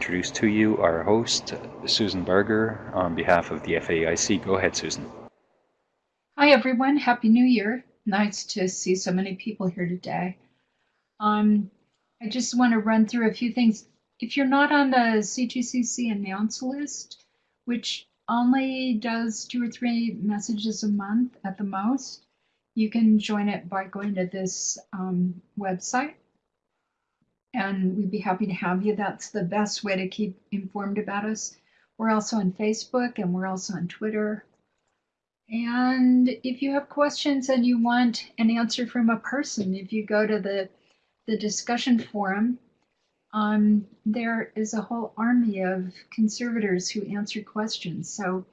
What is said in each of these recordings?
introduce to you our host, Susan Barger, on behalf of the FAIC. Go ahead, Susan. Hi, everyone. Happy New Year. Nice to see so many people here today. Um, I just want to run through a few things. If you're not on the C2CC announce list, which only does two or three messages a month at the most, you can join it by going to this um, website and we'd be happy to have you. That's the best way to keep informed about us. We're also on Facebook and we're also on Twitter. And if you have questions and you want an answer from a person, if you go to the, the discussion forum, um, there is a whole army of conservators who answer questions. So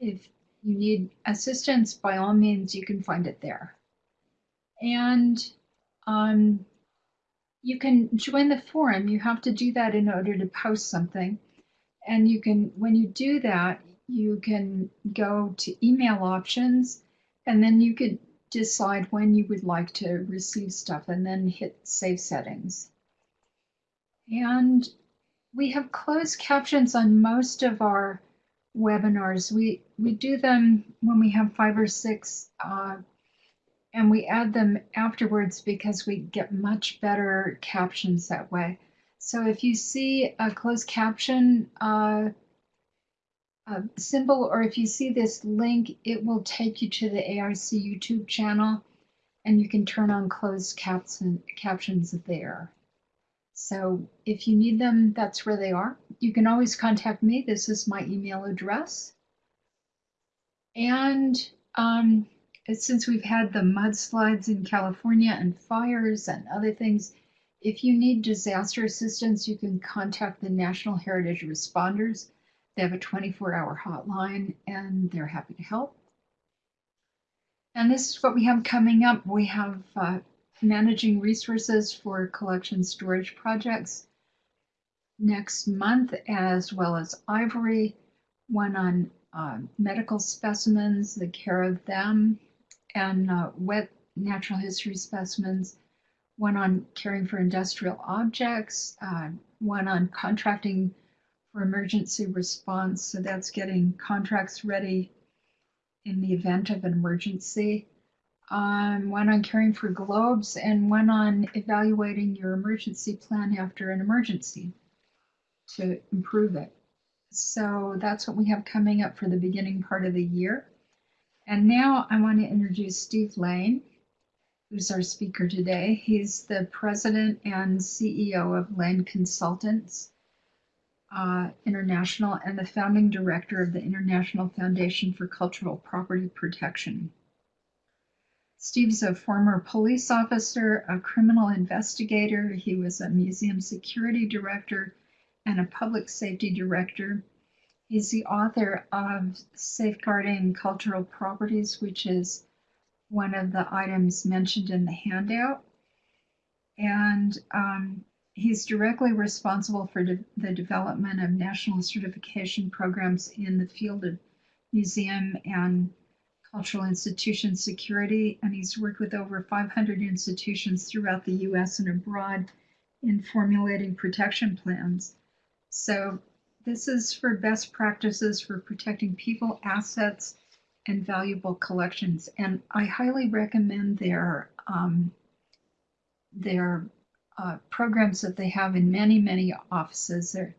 if you need assistance, by all means, you can find it there. And um, you can join the forum. You have to do that in order to post something. And you can, when you do that, you can go to email options and then you could decide when you would like to receive stuff and then hit save settings. And we have closed captions on most of our webinars. We, we do them when we have five or six uh, and we add them afterwards because we get much better captions that way. So if you see a closed caption uh, symbol or if you see this link, it will take you to the AIC YouTube channel and you can turn on closed caption, captions there. So if you need them, that's where they are. You can always contact me. This is my email address. And um, since we've had the mudslides in California and fires and other things, if you need disaster assistance, you can contact the National Heritage Responders. They have a 24 hour hotline and they're happy to help. And this is what we have coming up. We have uh, managing resources for collection storage projects next month, as well as ivory, one on uh, medical specimens, the care of them, and uh, wet natural history specimens, one on caring for industrial objects, uh, one on contracting for emergency response. So that's getting contracts ready in the event of an emergency. Um, one on caring for globes and one on evaluating your emergency plan after an emergency to improve it. So that's what we have coming up for the beginning part of the year. And now I want to introduce Steve Layne, who's our speaker today. He's the president and CEO of Layne Consultants uh, International and the founding director of the International Foundation for Cultural Property Protection. Steve's a former police officer, a criminal investigator. He was a museum security director and a public safety director. He's the author of Safeguarding Cultural Properties, which is one of the items mentioned in the handout. And um, he's directly responsible for de the development of national certification programs in the field of museum and cultural institution security. And he's worked with over 500 institutions throughout the US and abroad in formulating protection plans. So this is for best practices for protecting people, assets, and valuable collections. And I highly recommend their um, their uh, programs that they have in many, many offices. There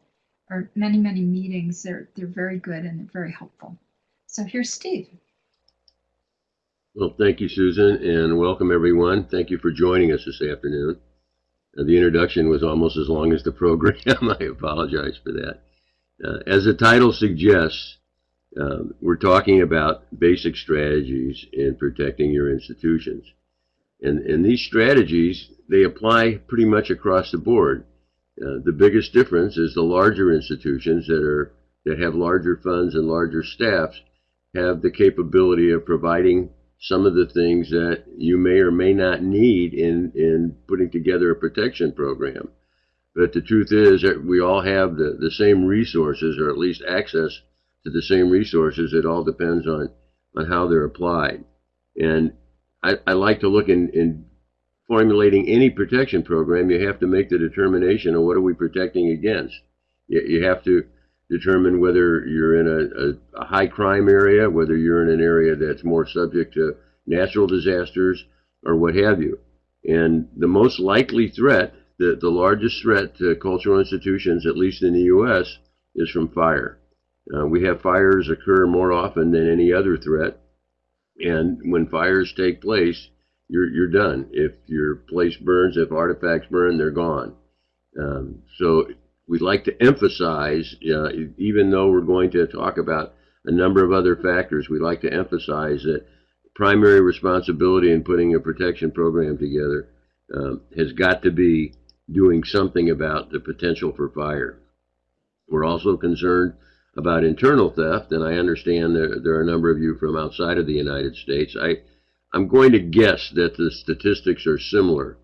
are many, many meetings. They're they're very good and very helpful. So here's Steve. Well, thank you, Susan, and welcome everyone. Thank you for joining us this afternoon. Uh, the introduction was almost as long as the program. I apologize for that. Uh, as the title suggests, um, we're talking about basic strategies in protecting your institutions. And, and these strategies, they apply pretty much across the board. Uh, the biggest difference is the larger institutions that are that have larger funds and larger staffs have the capability of providing some of the things that you may or may not need in, in putting together a protection program. But the truth is that we all have the, the same resources, or at least access to the same resources. It all depends on, on how they're applied. And I, I like to look in, in formulating any protection program, you have to make the determination of what are we protecting against. You, you have to determine whether you're in a, a, a high crime area, whether you're in an area that's more subject to natural disasters or what have you. And the most likely threat, the, the largest threat to cultural institutions, at least in the U.S., is from fire. Uh, we have fires occur more often than any other threat. And when fires take place, you're, you're done. If your place burns, if artifacts burn, they're gone. Um, so we'd like to emphasize, uh, even though we're going to talk about a number of other factors, we'd like to emphasize that primary responsibility in putting a protection program together um, has got to be doing something about the potential for fire. We're also concerned about internal theft, and I understand there, there are a number of you from outside of the United States. I, I'm going to guess that the statistics are similar,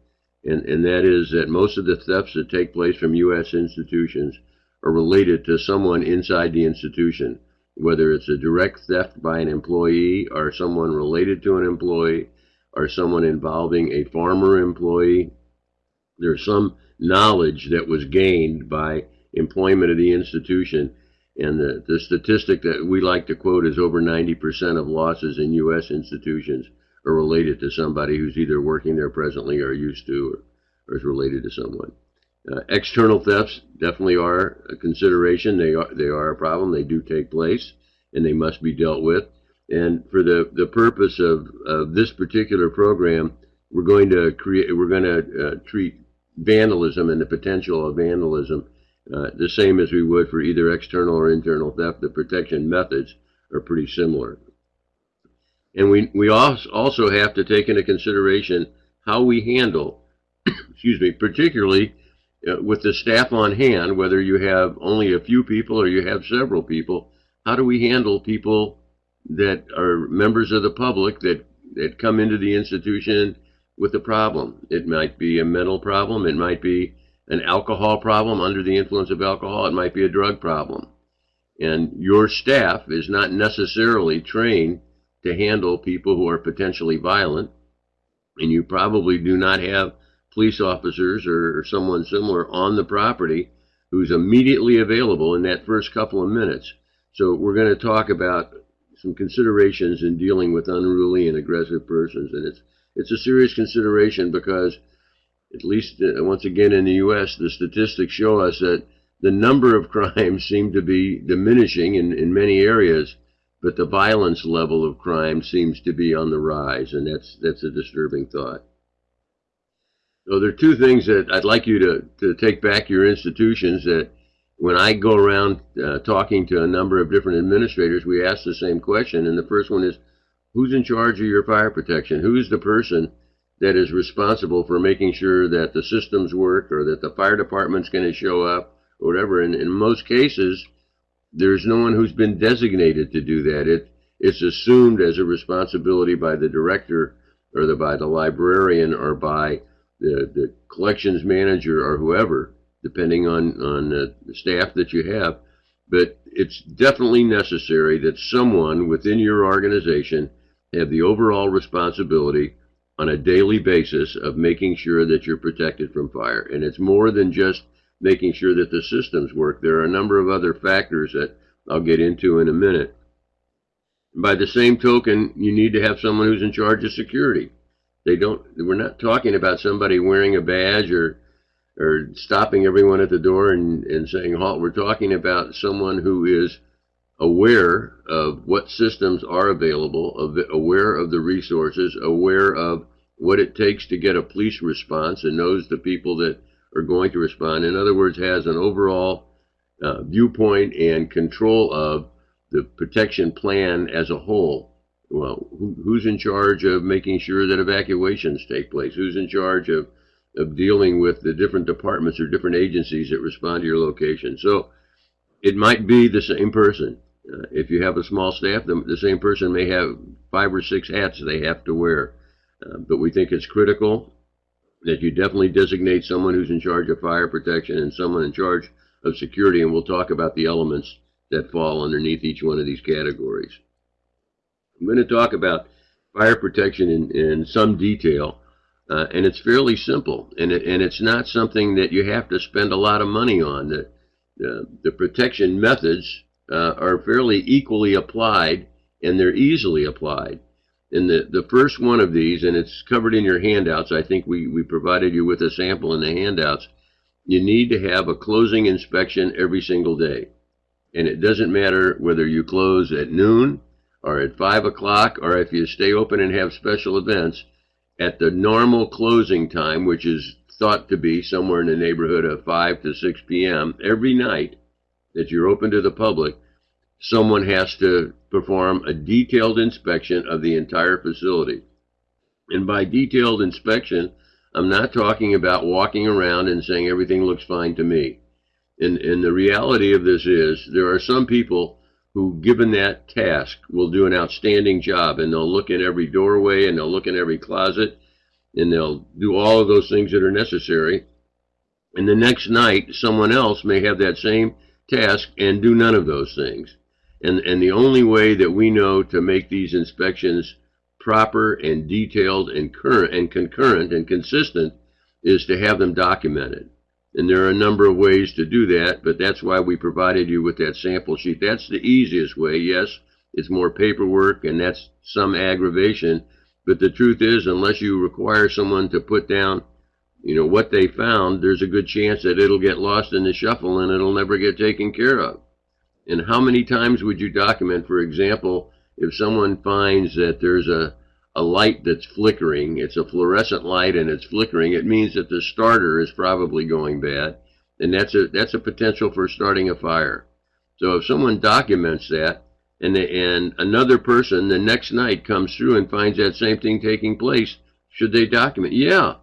and, and that is that most of the thefts that take place from U.S. institutions are related to someone inside the institution, whether it's a direct theft by an employee or someone related to an employee or someone involving a farmer employee. There's some knowledge that was gained by employment of the institution and the, the statistic that we like to quote is over 90% of losses in U.S. institutions are related to somebody who's either working there presently or used to or, or is related to someone. Uh, external thefts definitely are a consideration. They are, they are a problem. They do take place and they must be dealt with. And for the, the purpose of, of this particular program, we're going to create, we're going to uh, treat vandalism and the potential of vandalism uh, the same as we would for either external or internal theft. The protection methods are pretty similar. And we, we also have to take into consideration how we handle, excuse me, particularly uh, with the staff on hand, whether you have only a few people or you have several people, how do we handle people that are members of the public that, that come into the institution with a problem? It might be a mental problem. It might be an alcohol problem under the influence of alcohol. It might be a drug problem. And your staff is not necessarily trained to handle people who are potentially violent. And you probably do not have police officers or, or someone similar on the property who's immediately available in that first couple of minutes. So we're going to talk about some considerations in dealing with unruly and aggressive persons. And it's, it's a serious consideration because at least uh, once again in the U.S., the statistics show us that the number of crimes seem to be diminishing in, in many areas, but the violence level of crime seems to be on the rise, and that's that's a disturbing thought. So there are two things that I'd like you to, to take back your institutions that when I go around uh, talking to a number of different administrators, we ask the same question. And the first one is, who's in charge of your fire protection? Who's the person that is responsible for making sure that the systems work or that the fire department's going to show up or whatever. And in most cases, there's no one who's been designated to do that. It, it's assumed as a responsibility by the director or the, by the librarian or by the, the collections manager or whoever, depending on, on the staff that you have. But it's definitely necessary that someone within your organization have the overall responsibility on a daily basis of making sure that you're protected from fire. And it's more than just making sure that the systems work. There are a number of other factors that I'll get into in a minute. By the same token, you need to have someone who's in charge of security. They don't, we're not talking about somebody wearing a badge or, or stopping everyone at the door and, and saying halt. We're talking about someone who is aware of what systems are available, aware of the resources, aware of what it takes to get a police response and knows the people that are going to respond. In other words, has an overall uh, viewpoint and control of the protection plan as a whole. Well, who, who's in charge of making sure that evacuations take place? Who's in charge of, of dealing with the different departments or different agencies that respond to your location? So it might be the same person. Uh, if you have a small staff, the, the, same person may have five or six hats they have to wear. Uh, but we think it's critical that you definitely designate someone who's in charge of fire protection and someone in charge of security, and we'll talk about the elements that fall underneath each one of these categories. I'm going to talk about fire protection in, in some detail, uh, and it's fairly simple, and, it, and it's not something that you have to spend a lot of money on. That the, the protection methods uh, are fairly equally applied and they're easily applied. And the, the first one of these, and it's covered in your handouts, I think we, we provided you with a sample in the handouts. You need to have a closing inspection every single day. And it doesn't matter whether you close at noon or at 5 o'clock or if you stay open and have special events at the normal closing time, which is thought to be somewhere in the neighborhood of 5 to 6 p.m. every night that you're open to the public, someone has to perform a detailed inspection of the entire facility. And by detailed inspection, I'm not talking about walking around and saying everything looks fine to me. And, and the reality of this is there are some people who, given that task, will do an outstanding job and they'll look in every doorway and they'll look in every closet and they'll do all of those things that are necessary. And the next night, someone else may have that same task and do none of those things. And, and the only way that we know to make these inspections proper and detailed and current and concurrent and consistent is to have them documented. And there are a number of ways to do that, but that's why we provided you with that sample sheet. That's the easiest way. Yes, it's more paperwork and that's some aggravation, but the truth is, unless you require someone to put down, you know, what they found, there's a good chance that it'll get lost in the shuffle and it'll never get taken care of. And how many times would you document, for example, if someone finds that there's a, a light that's flickering, it's a fluorescent light and it's flickering, it means that the starter is probably going bad. And that's a, that's a potential for starting a fire. So if someone documents that, and, the, and another person the next night comes through and finds that same thing taking place, should they document? Yeah.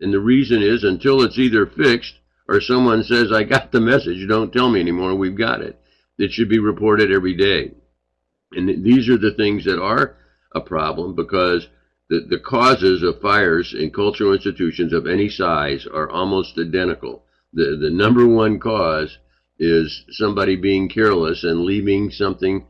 And the reason is until it's either fixed or someone says, I got the message, don't tell me anymore, we've got it. It should be reported every day. And these are the things that are a problem because the, the causes of fires in cultural institutions of any size are almost identical. The, the number one cause is somebody being careless and leaving something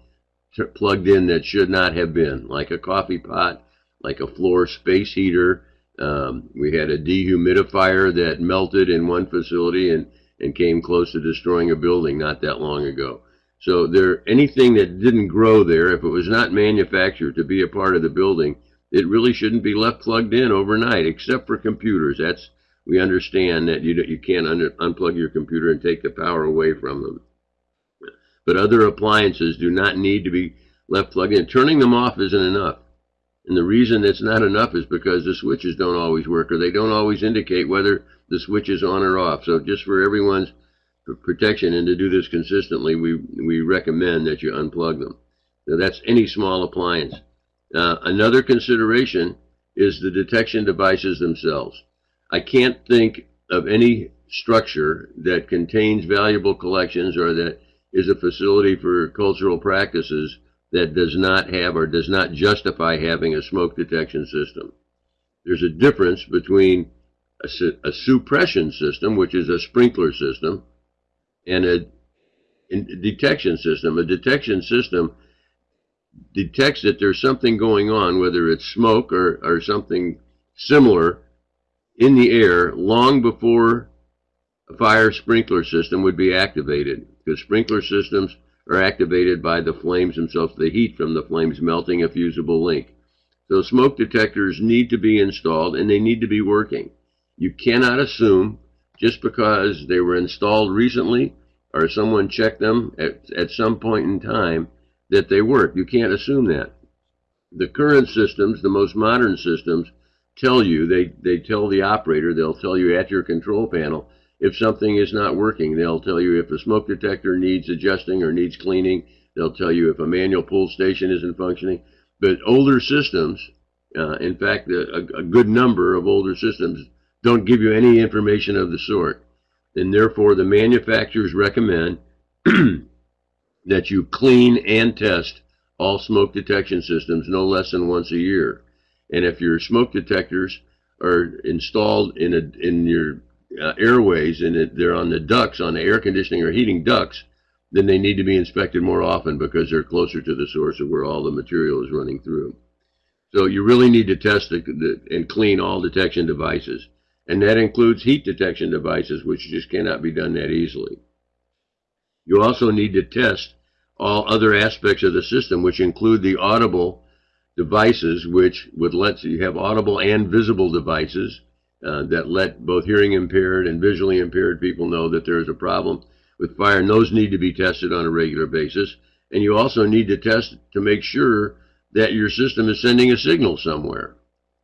plugged in that should not have been, like a coffee pot, like a floor space heater. Um, we had a dehumidifier that melted in one facility and, and came close to destroying a building not that long ago. So there, anything that didn't grow there, if it was not manufactured to be a part of the building, it really shouldn't be left plugged in overnight, except for computers. That's we understand that you you can't un unplug your computer and take the power away from them. But other appliances do not need to be left plugged in. Turning them off isn't enough. And the reason it's not enough is because the switches don't always work or they don't always indicate whether the switch is on or off. So just for everyone's protection and to do this consistently, we, we recommend that you unplug them. Now that's any small appliance. Uh, another consideration is the detection devices themselves. I can't think of any structure that contains valuable collections or that is a facility for cultural practices that does not have or does not justify having a smoke detection system. There's a difference between a, a suppression system, which is a sprinkler system, and a, a detection system. A detection system detects that there's something going on, whether it's smoke or, or something similar in the air long before a fire sprinkler system would be activated because sprinkler systems are activated by the flames themselves, the heat from the flames melting a fusible link. So smoke detectors need to be installed and they need to be working. You cannot assume just because they were installed recently or someone checked them at, at some point in time that they work. You can't assume that. The current systems, the most modern systems, tell you, they, they tell the operator, they'll tell you at your control panel, if something is not working. They'll tell you if a smoke detector needs adjusting or needs cleaning. They'll tell you if a manual pull station isn't functioning. But older systems, uh, in fact, a, a, good number of older systems don't give you any information of the sort. And therefore, the manufacturers recommend that you clean and test all smoke detection systems no less than once a year. And if your smoke detectors are installed in a, in your uh, airways and it, they're on the ducts, on the air conditioning or heating ducts, then they need to be inspected more often because they're closer to the source of where all the material is running through. So you really need to test the, the, and clean all detection devices. And that includes heat detection devices, which just cannot be done that easily. You also need to test all other aspects of the system, which include the audible devices, which would let you have audible and visible devices uh, that let both hearing impaired and visually impaired people know that there is a problem with fire, and those need to be tested on a regular basis. And you also need to test to make sure that your system is sending a signal somewhere.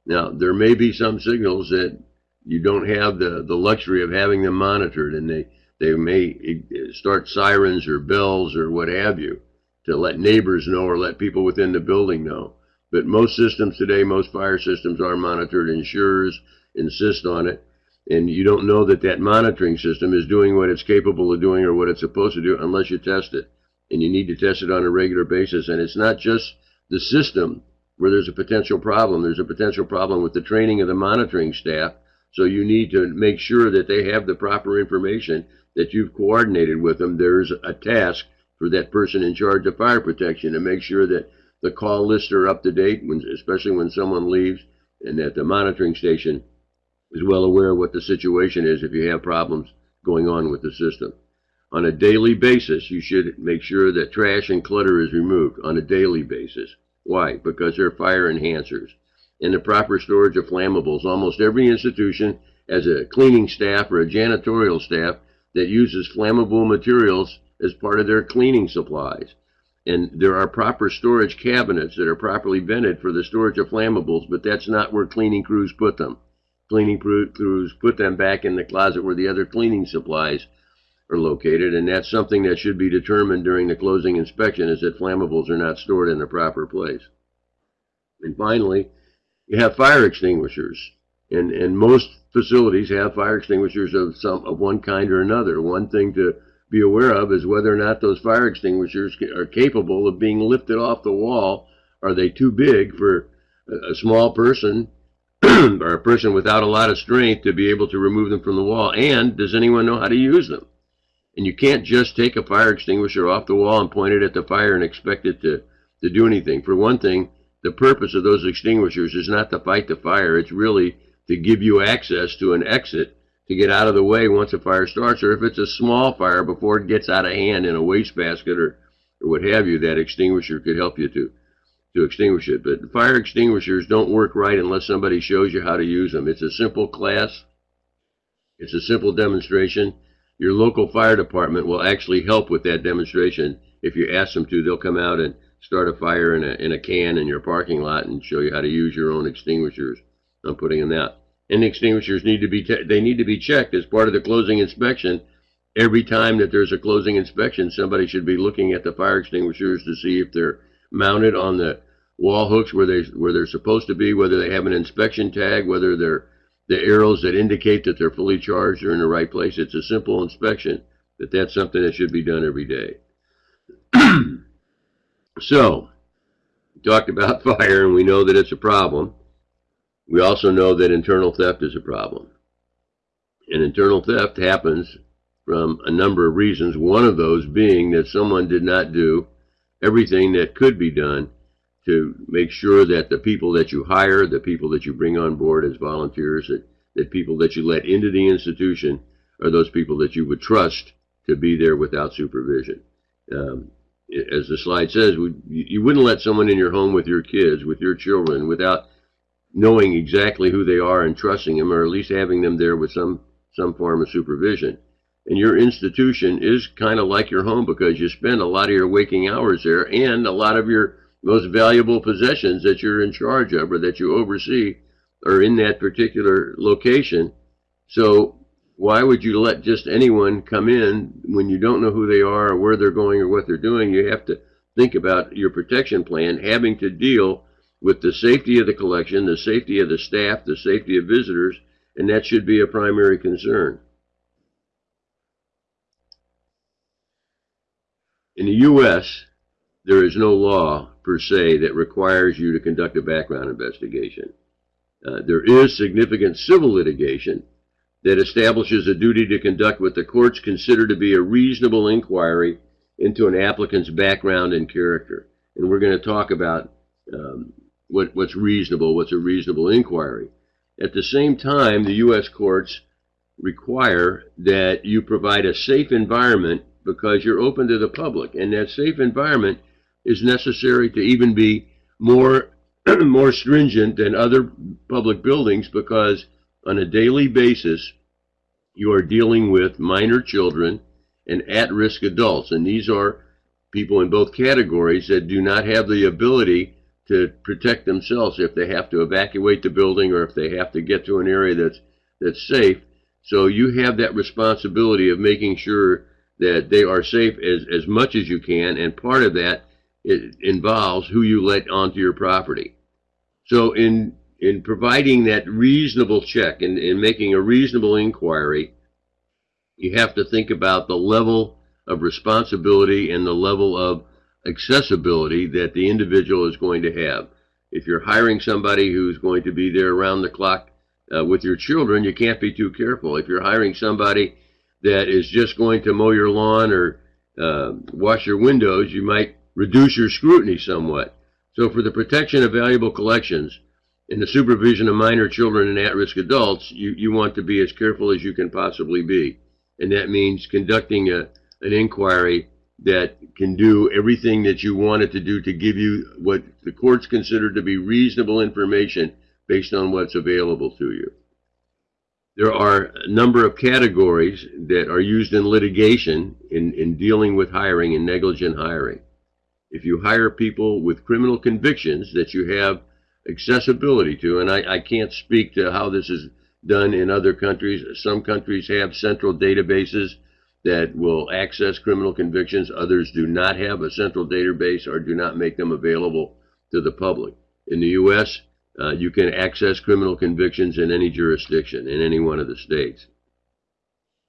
Now, there may be some signals that you don't have the, the luxury of having them monitored, and they, they may start sirens or bells or what have you to let neighbors know or let people within the building know. But most systems today, most fire systems are monitored. Insurers insist on it. And you don't know that that monitoring system is doing what it's capable of doing or what it's supposed to do unless you test it. And you need to test it on a regular basis. And it's not just the system where there's a potential problem. There's a potential problem with the training of the monitoring staff. So you need to make sure that they have the proper information that you've coordinated with them. There's a task for that person in charge of fire protection to make sure that the call lists are up to date, when, especially when someone leaves, and that the monitoring station is well aware of what the situation is if you have problems going on with the system. On a daily basis, you should make sure that trash and clutter is removed on a daily basis. Why? Because they're fire enhancers. And the proper storage of flammables. Almost every institution has a cleaning staff or a janitorial staff that uses flammable materials as part of their cleaning supplies. And there are proper storage cabinets that are properly vented for the storage of flammables, but that's not where cleaning crews put them. Cleaning crews put them back in the closet where the other cleaning supplies are located, and that's something that should be determined during the closing inspection is that flammables are not stored in the proper place. And finally, you have fire extinguishers. And, and most facilities have fire extinguishers of some of one kind or another. One thing to be aware of is whether or not those fire extinguishers are capable of being lifted off the wall. Are they too big for a small person or a person without a lot of strength to be able to remove them from the wall? And does anyone know how to use them? And you can't just take a fire extinguisher off the wall and point it at the fire and expect it to, to do anything. For one thing, the purpose of those extinguishers is not to fight the fire. It's really to give you access to an exit to get out of the way once a fire starts, or if it's a small fire before it gets out of hand in a wastebasket or, or what have you, that extinguisher could help you to to extinguish it. But fire extinguishers don't work right unless somebody shows you how to use them. It's a simple class. It's a simple demonstration your local fire department will actually help with that demonstration. If you ask them to, they'll come out and start a fire in a, in a can in your parking lot and show you how to use your own extinguishers. I'm putting in that. And the extinguishers need to be they need to be checked as part of the closing inspection. Every time that there's a closing inspection, somebody should be looking at the fire extinguishers to see if they're mounted on the wall hooks where they where they're supposed to be, whether they have an inspection tag, whether they're the arrows that indicate that they're fully charged are in the right place. It's a simple inspection, but that's something that should be done every day. so, we talked about fire, and we know that it's a problem. We also know that internal theft is a problem. And internal theft happens from a number of reasons, one of those being that someone did not do everything that could be done to make sure that the people that you hire, the people that you bring on board as volunteers, that, that people that you let into the institution are those people that you would trust to be there without supervision. Um, as the slide says, you wouldn't let someone in your home with your kids, with your children, without knowing exactly who they are and trusting them, or at least having them there with some some form of supervision. And your institution is kind of like your home because you spend a lot of your waking hours there, and a lot of your most valuable possessions that you're in charge of or that you oversee are in that particular location. So why would you let just anyone come in when you don't know who they are or where they're going or what they're doing? You have to think about your protection plan having to deal with the safety of the collection, the safety of the staff, the safety of visitors, and that should be a primary concern. In the U.S., there is no law per se that requires you to conduct a background investigation. Uh, there is significant civil litigation that establishes a duty to conduct what the courts consider to be a reasonable inquiry into an applicant's background and character. And we're going to talk about um, what, what's reasonable, what's a reasonable inquiry. At the same time, the U.S. courts require that you provide a safe environment because you're open to the public, and that safe environment is necessary to even be more more stringent than other public buildings because on a daily basis you are dealing with minor children and at-risk adults, and these are people in both categories that do not have the ability to protect themselves if they have to evacuate the building or if they have to get to an area that's that's safe. So you have that responsibility of making sure that they are safe as, as much as you can, and part of that it involves who you let onto your property. So in in providing that reasonable check and in making a reasonable inquiry, you have to think about the level of responsibility and the level of accessibility that the individual is going to have. If you're hiring somebody who's going to be there around the clock uh, with your children, you can't be too careful. If you're hiring somebody that is just going to mow your lawn or uh, wash your windows, you might reduce your scrutiny somewhat. So for the protection of valuable collections and the supervision of minor children and at-risk adults, you, you want to be as careful as you can possibly be. And that means conducting a, an inquiry that can do everything that you want it to do to give you what the courts consider to be reasonable information based on what's available to you. There are a number of categories that are used in litigation in, in dealing with hiring and negligent hiring. If you hire people with criminal convictions that you have accessibility to, and I, I can't speak to how this is done in other countries. Some countries have central databases that will access criminal convictions. Others do not have a central database or do not make them available to the public. In the U.S., uh, you can access criminal convictions in any jurisdiction, in any one of the states.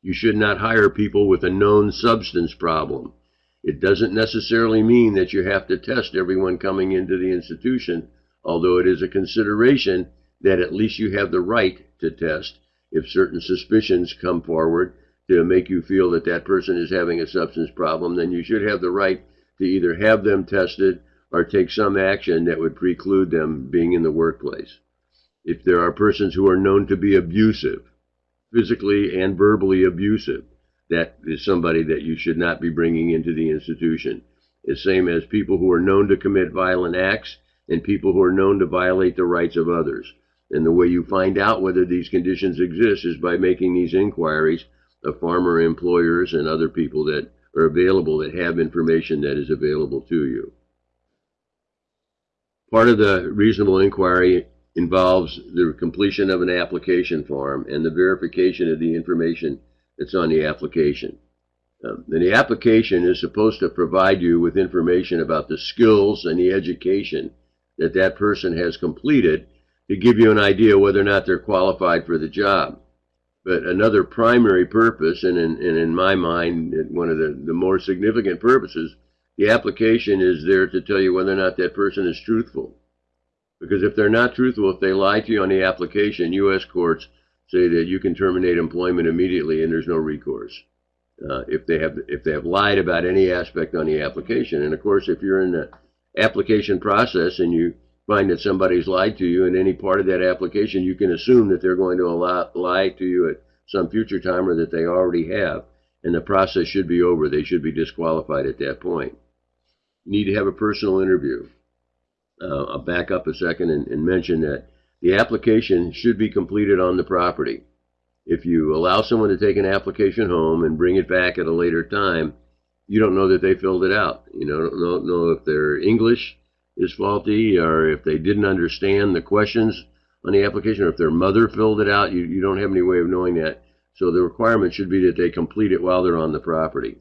You should not hire people with a known substance problem. It doesn't necessarily mean that you have to test everyone coming into the institution, although it is a consideration that at least you have the right to test if certain suspicions come forward to make you feel that that person is having a substance problem, then you should have the right to either have them tested or take some action that would preclude them being in the workplace. If there are persons who are known to be abusive, physically and verbally abusive, that is somebody that you should not be bringing into the institution. The same as people who are known to commit violent acts and people who are known to violate the rights of others. And the way you find out whether these conditions exist is by making these inquiries of farmer employers and other people that are available that have information that is available to you. Part of the reasonable inquiry involves the completion of an application form and the verification of the information that's on the application. Um, and the application is supposed to provide you with information about the skills and the education that that person has completed to give you an idea whether or not they're qualified for the job. But another primary purpose, and in, and in my mind, one of the, the more significant purposes, the application is there to tell you whether or not that person is truthful. Because if they're not truthful, if they lie to you on the application, U.S. courts say that you can terminate employment immediately and there's no recourse. Uh, if they have if they have lied about any aspect on the application, and of course, if you're in the application process and you find that somebody's lied to you in any part of that application, you can assume that they're going to allow, lie to you at some future time or that they already have. And the process should be over. They should be disqualified at that point. You need to have a personal interview. Uh, I'll back up a second and, and mention that the application should be completed on the property. If you allow someone to take an application home and bring it back at a later time, you don't know that they filled it out. You know, don't know if they're English is faulty or if they didn't understand the questions on the application or if their mother filled it out. You, you don't have any way of knowing that. So the requirement should be that they complete it while they're on the property.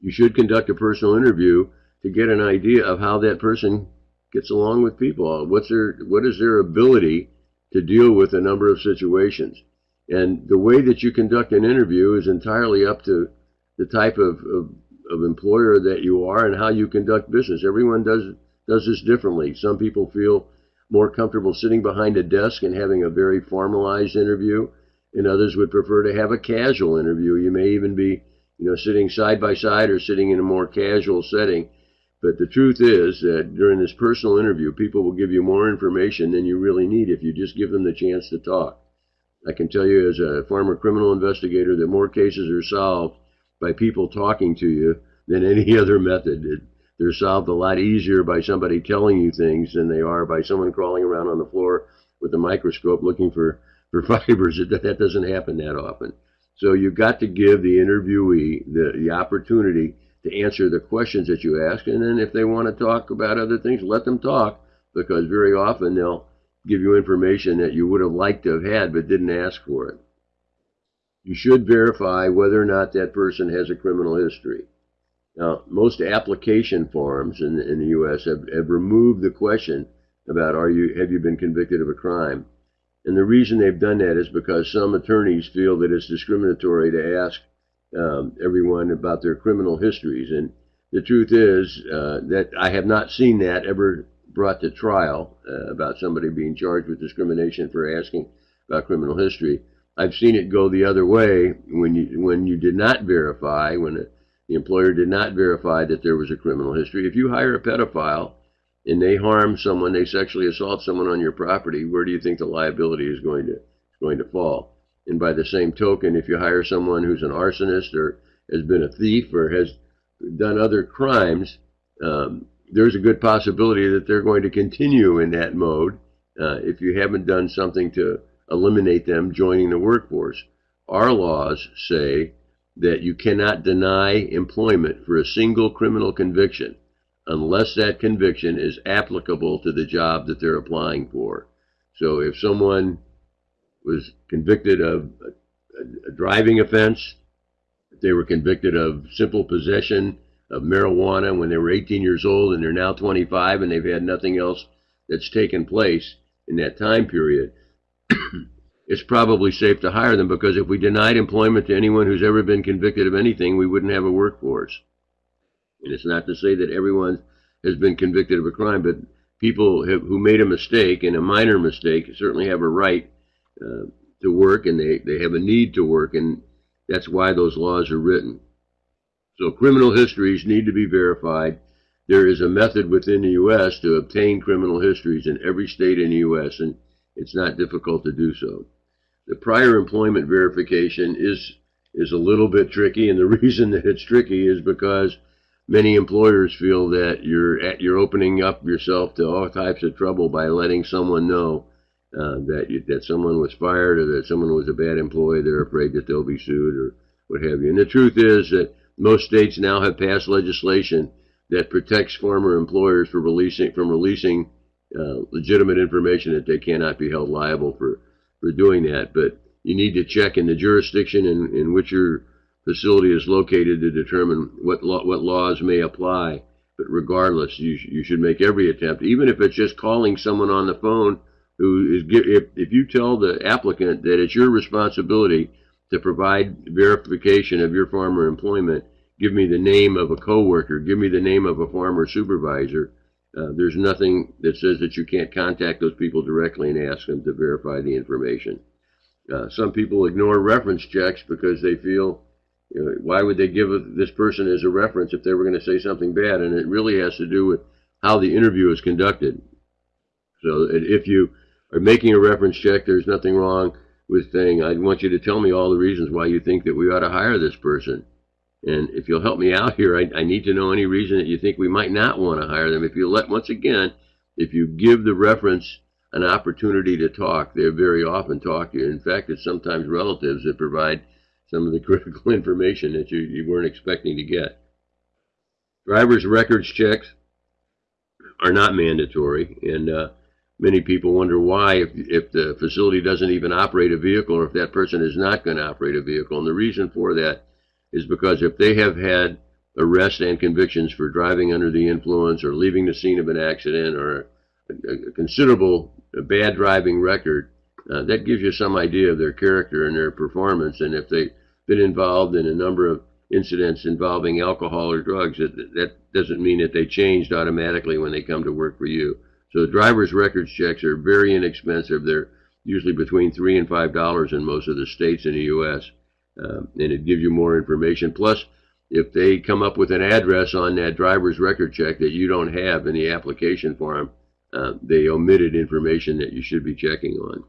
You should conduct a personal interview to get an idea of how that person gets along with people. Uh, what's their, what is their ability to deal with a number of situations? And the way that you conduct an interview is entirely up to the type of, of of employer that you are and how you conduct business. Everyone does does this differently. Some people feel more comfortable sitting behind a desk and having a very formalized interview, and others would prefer to have a casual interview. You may even be, you know, sitting side by side or sitting in a more casual setting. But the truth is that during this personal interview, people will give you more information than you really need if you just give them the chance to talk. I can tell you as a former criminal investigator that more cases are solved by people talking to you than any other method. It, they're solved a lot easier by somebody telling you things than they are by someone crawling around on the floor with a microscope looking for, for fibers. That, that doesn't happen that often. So you've got to give the interviewee the, the opportunity to answer the questions that you ask. And then if they want to talk about other things, let them talk because very often they'll give you information that you would have liked to have had but didn't ask for it. You should verify whether or not that person has a criminal history. Now, most application forms in, in the U.S. Have, have removed the question about are you have you been convicted of a crime, and the reason they've done that is because some attorneys feel that it's discriminatory to ask um, everyone about their criminal histories, and the truth is uh, that I have not seen that ever brought to trial uh, about somebody being charged with discrimination for asking about criminal history. I've seen it go the other way when you when you did not verify when a, the employer did not verify that there was a criminal history. If you hire a pedophile and they harm someone, they sexually assault someone on your property, where do you think the liability is going to going to fall? And by the same token, if you hire someone who's an arsonist or has been a thief or has done other crimes, um, there's a good possibility that they're going to continue in that mode uh, if you haven't done something to eliminate them joining the workforce. Our laws say that you cannot deny employment for a single criminal conviction unless that conviction is applicable to the job that they're applying for. So if someone was convicted of a, a driving offense, they were convicted of simple possession of marijuana when they were 18 years old and they're now 25 and they've had nothing else that's taken place in that time period, it's probably safe to hire them because if we denied employment to anyone who's ever been convicted of anything, we wouldn't have a workforce. And it's not to say that everyone has been convicted of a crime, but people have, who made a mistake and a minor mistake certainly have a right uh, to work and they, they have a need to work, and that's why those laws are written. So criminal histories need to be verified. There is a method within the U.S. to obtain criminal histories in every state in the U.S., and it's not difficult to do so. The prior employment verification is is a little bit tricky, and the reason that it's tricky is because many employers feel that you're at, you're opening up yourself to all types of trouble by letting someone know uh, that you, that someone was fired or that someone was a bad employee. They're afraid that they'll be sued or what have you. And the truth is that most states now have passed legislation that protects former employers for releasing from releasing uh, legitimate information that they cannot be held liable for for doing that. But you need to check in the jurisdiction in, in which your facility is located to determine what law, what laws may apply. But regardless, you you should make every attempt, even if it's just calling someone on the phone who is if if you tell the applicant that it's your responsibility to provide verification of your farmer employment, give me the name of a coworker, give me the name of a farmer supervisor. Uh, there's nothing that says that you can't contact those people directly and ask them to verify the information. Uh, some people ignore reference checks because they feel, you know, why would they give this person as a reference if they were going to say something bad? And it really has to do with how the interview is conducted. So if you are making a reference check, there's nothing wrong with saying, I want you to tell me all the reasons why you think that we ought to hire this person. And if you'll help me out here, I, I need to know any reason that you think we might not want to hire them. If you let, once again, if you give the reference an opportunity to talk, they are very often talk to you. In fact, it's sometimes relatives that provide some of the critical information that you, you weren't expecting to get. Driver's records checks are not mandatory, and uh, many people wonder why, if, if the facility doesn't even operate a vehicle, or if that person is not going to operate a vehicle. And the reason for that is because if they have had arrests and convictions for driving under the influence or leaving the scene of an accident or a, a considerable bad driving record, uh, that gives you some idea of their character and their performance. And if they've been involved in a number of incidents involving alcohol or drugs, that, that doesn't mean that they changed automatically when they come to work for you. So driver's records checks are very inexpensive. They're usually between three and five dollars in most of the states in the U.S um, and it gives you more information. Plus, if they come up with an address on that driver's record check that you don't have in the application form, uh, they omitted information that you should be checking on.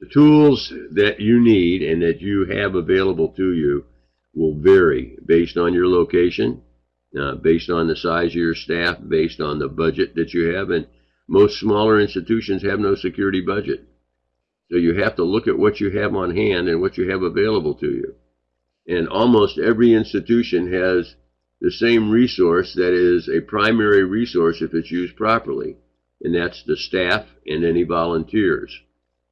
The tools that you need and that you have available to you will vary based on your location, uh, based on the size of your staff, based on the budget that you have. And most smaller institutions have no security budget. So you have to look at what you have on hand and what you have available to you. And almost every institution has the same resource that is a primary resource if it's used properly, and that's the staff and any volunteers.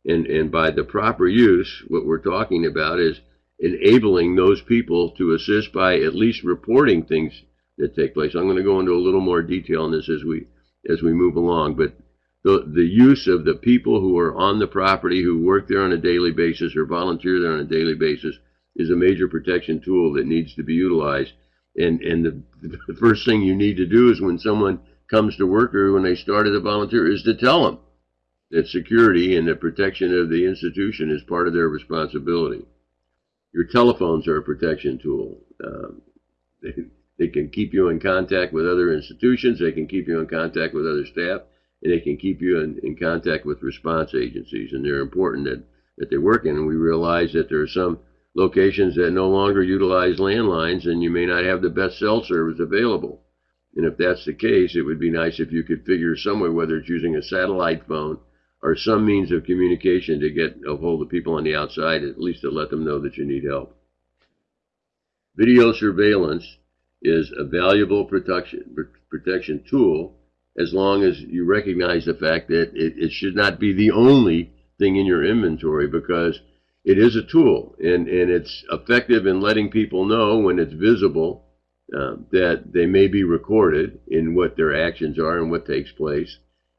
And, and by the proper use, what we're talking about is enabling those people to assist by at least reporting things that take place. I'm going to go into a little more detail on this as we as we move along, but the, the use of the people who are on the property, who work there on a daily basis or volunteer there on a daily basis, is a major protection tool that needs to be utilized. And, and the, the first thing you need to do is when someone comes to work or when they start as a volunteer is to tell them that security and the protection of the institution is part of their responsibility. Your telephones are a protection tool. Um, they, can keep you in contact with other institutions. They can keep you in contact with other staff and they can keep you in, in contact with response agencies, and they're important that, that they work in. And we realize that there are some locations that no longer utilize landlines, and you may not have the best cell service available. And if that's the case, it would be nice if you could figure some way, whether it's using a satellite phone or some means of communication to get a hold of people on the outside, at least to let them know that you need help. Video surveillance is a valuable protection, protection tool as long as you recognize the fact that it, it should not be the only thing in your inventory because it is a tool and, and it's effective in letting people know when it's visible uh, that they may be recorded in what their actions are and what takes place.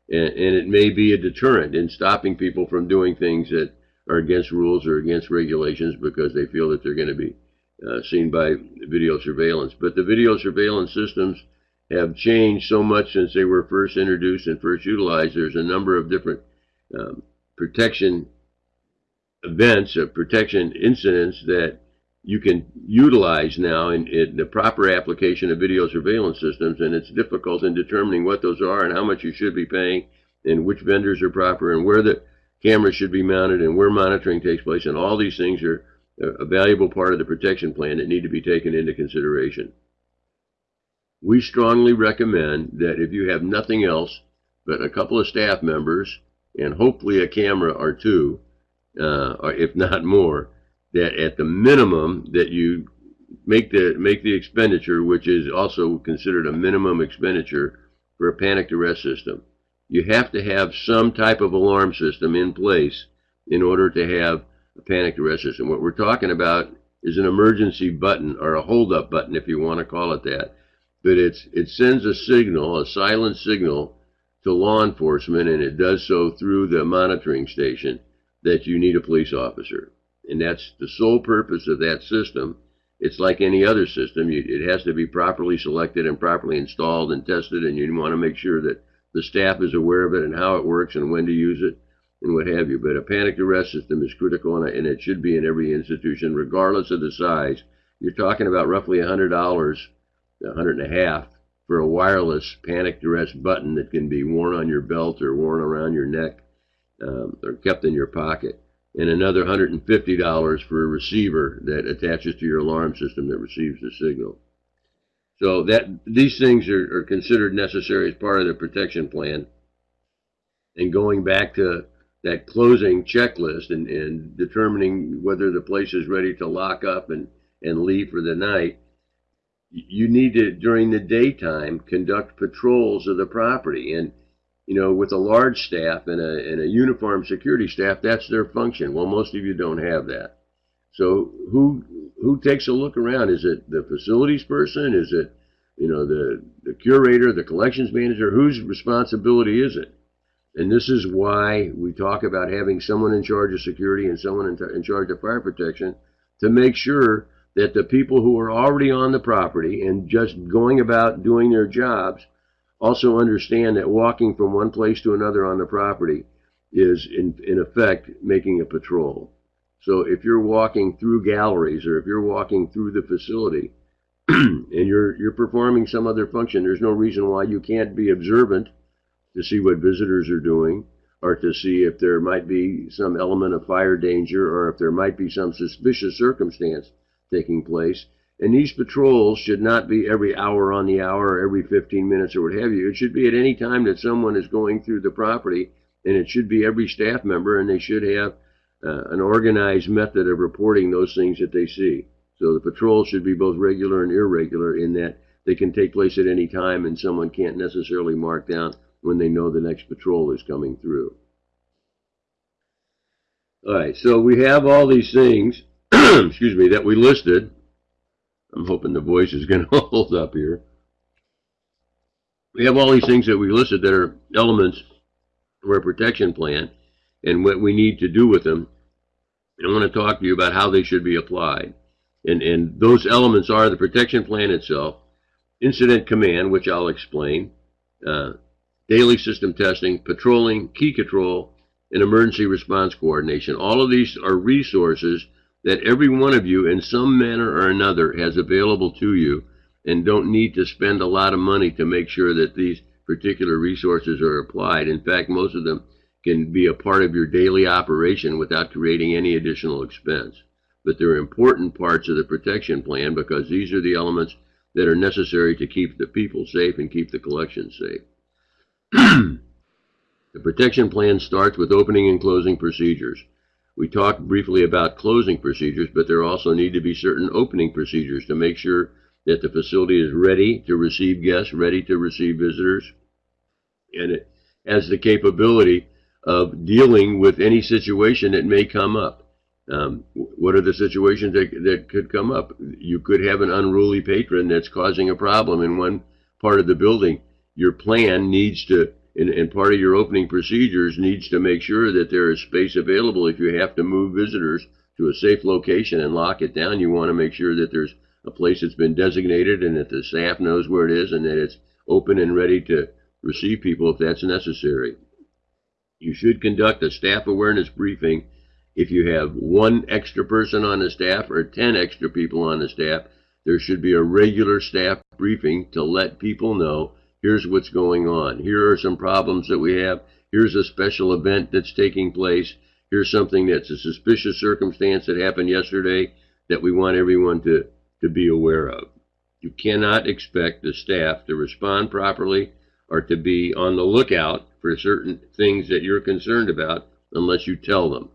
And, and it may be a deterrent in stopping people from doing things that are against rules or against regulations because they feel that they're going to be uh, seen by video surveillance. But the video surveillance systems have changed so much since they were first introduced and first utilized. There's a number of different um, protection events, uh, protection incidents that you can utilize now in, in, the proper application of video surveillance systems, and it's difficult in determining what those are and how much you should be paying, and which vendors are proper, and where the cameras should be mounted, and where monitoring takes place, and all these things are a valuable part of the protection plan that need to be taken into consideration we strongly recommend that if you have nothing else but a couple of staff members and hopefully a camera or two, uh, or if not more, that at the minimum that you make the make the expenditure, which is also considered a minimum expenditure for a panic duress system. You have to have some type of alarm system in place in order to have a panic duress system. What we're talking about is an emergency button or a hold up button, if you want to call it that but it's it sends a signal, a silent signal to law enforcement, and it does so through the monitoring station that you need a police officer. And that's the sole purpose of that system. It's like any other system. You, it has to be properly selected and properly installed and tested, and you want to make sure that the staff is aware of it and how it works and when to use it and what have you. But a panic duress system is critical, and it should be in every institution, regardless of the size. You're talking about roughly $100 100 and a half for a wireless panic duress button that can be worn on your belt or worn around your neck um, or kept in your pocket, and another $150 for a receiver that attaches to your alarm system that receives the signal. So that these things are, are considered necessary as part of the protection plan. And going back to that closing checklist and, and determining whether the place is ready to lock up and, and leave for the night, you need to during the daytime conduct patrols of the property. And you know with a large staff and a, and a uniformed security staff that's their function. Well most of you don't have that. So who who takes a look around? Is it the facilities person? Is it you know the the curator the collections manager? Whose responsibility is it and this is why we talk about having someone in charge of security and someone in, in charge of fire protection to make sure that the people who are already on the property and just going about doing their jobs also understand that walking from one place to another on the property is in, in effect making a patrol. So if you're walking through galleries or if you're walking through the facility and you're you're performing some other function, there's no reason why you can't be observant to see what visitors are doing or to see if there might be some element of fire danger or if there might be some suspicious circumstance taking place. And these patrols should not be every hour on the hour or every 15 minutes or what have you. It should be at any time that someone is going through the property, and it should be every staff member, and they should have uh, an organized method of reporting those things that they see. So the patrols should be both regular and irregular in that they can take place at any time, and someone can't necessarily mark down when they know the next patrol is coming through. All right, so we have all these things, excuse me, that we listed. I'm hoping the voice is going to hold up here. We have all these things that we listed that are elements of our protection plan and what we need to do with them. And I want to talk to you about how they should be applied. And, and those elements are the protection plan itself, incident command, which I'll explain, uh, daily system testing, patrolling, key control, and emergency response coordination. All of these are resources that every one of you, in some manner or another, has available to you and don't need to spend a lot of money to make sure that these particular resources are applied. In fact, most of them can be a part of your daily operation without creating any additional expense. But they're important parts of the protection plan because these are the elements that are necessary to keep the people safe and keep the collection safe. the protection plan starts with opening and closing procedures. We talked briefly about closing procedures, but there also need to be certain opening procedures to make sure that the facility is ready to receive guests, ready to receive visitors, and it has the capability of dealing with any situation that may come up. Um, what are the situations that, that could come up? You could have an unruly patron that's causing a problem in one part of the building. Your plan needs to, and, and part of your opening procedures needs to make sure that there is space available if you have to move visitors to a safe location and lock it down. You want to make sure that there's a place that's been designated and that the staff knows where it is and that it's open and ready to receive people if that's necessary. You should conduct a staff awareness briefing if you have one extra person on the staff or 10 extra people on the staff, there should be a regular staff briefing to let people know here's what's going on. Here are some problems that we have. Here's a special event that's taking place. Here's something that's a suspicious circumstance that happened yesterday that we want everyone to, to be aware of. You cannot expect the staff to respond properly or to be on the lookout for certain things that you're concerned about unless you tell them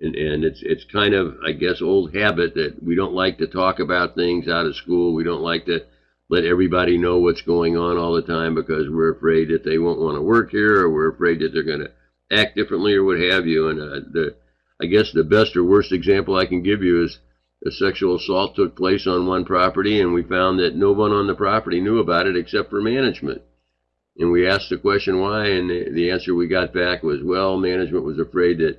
and, and it's it's kind of I guess old habit that we don't like to talk about things out of school. We don't like to let everybody know what's going on all the time because we're afraid that they won't want to work here or we're afraid that they're going to act differently or what have you. And uh, the I guess the best or worst example I can give you is a sexual assault took place on one property and we found that no one on the property knew about it except for management. And we asked the question why, and the, answer we got back was, well, management was afraid that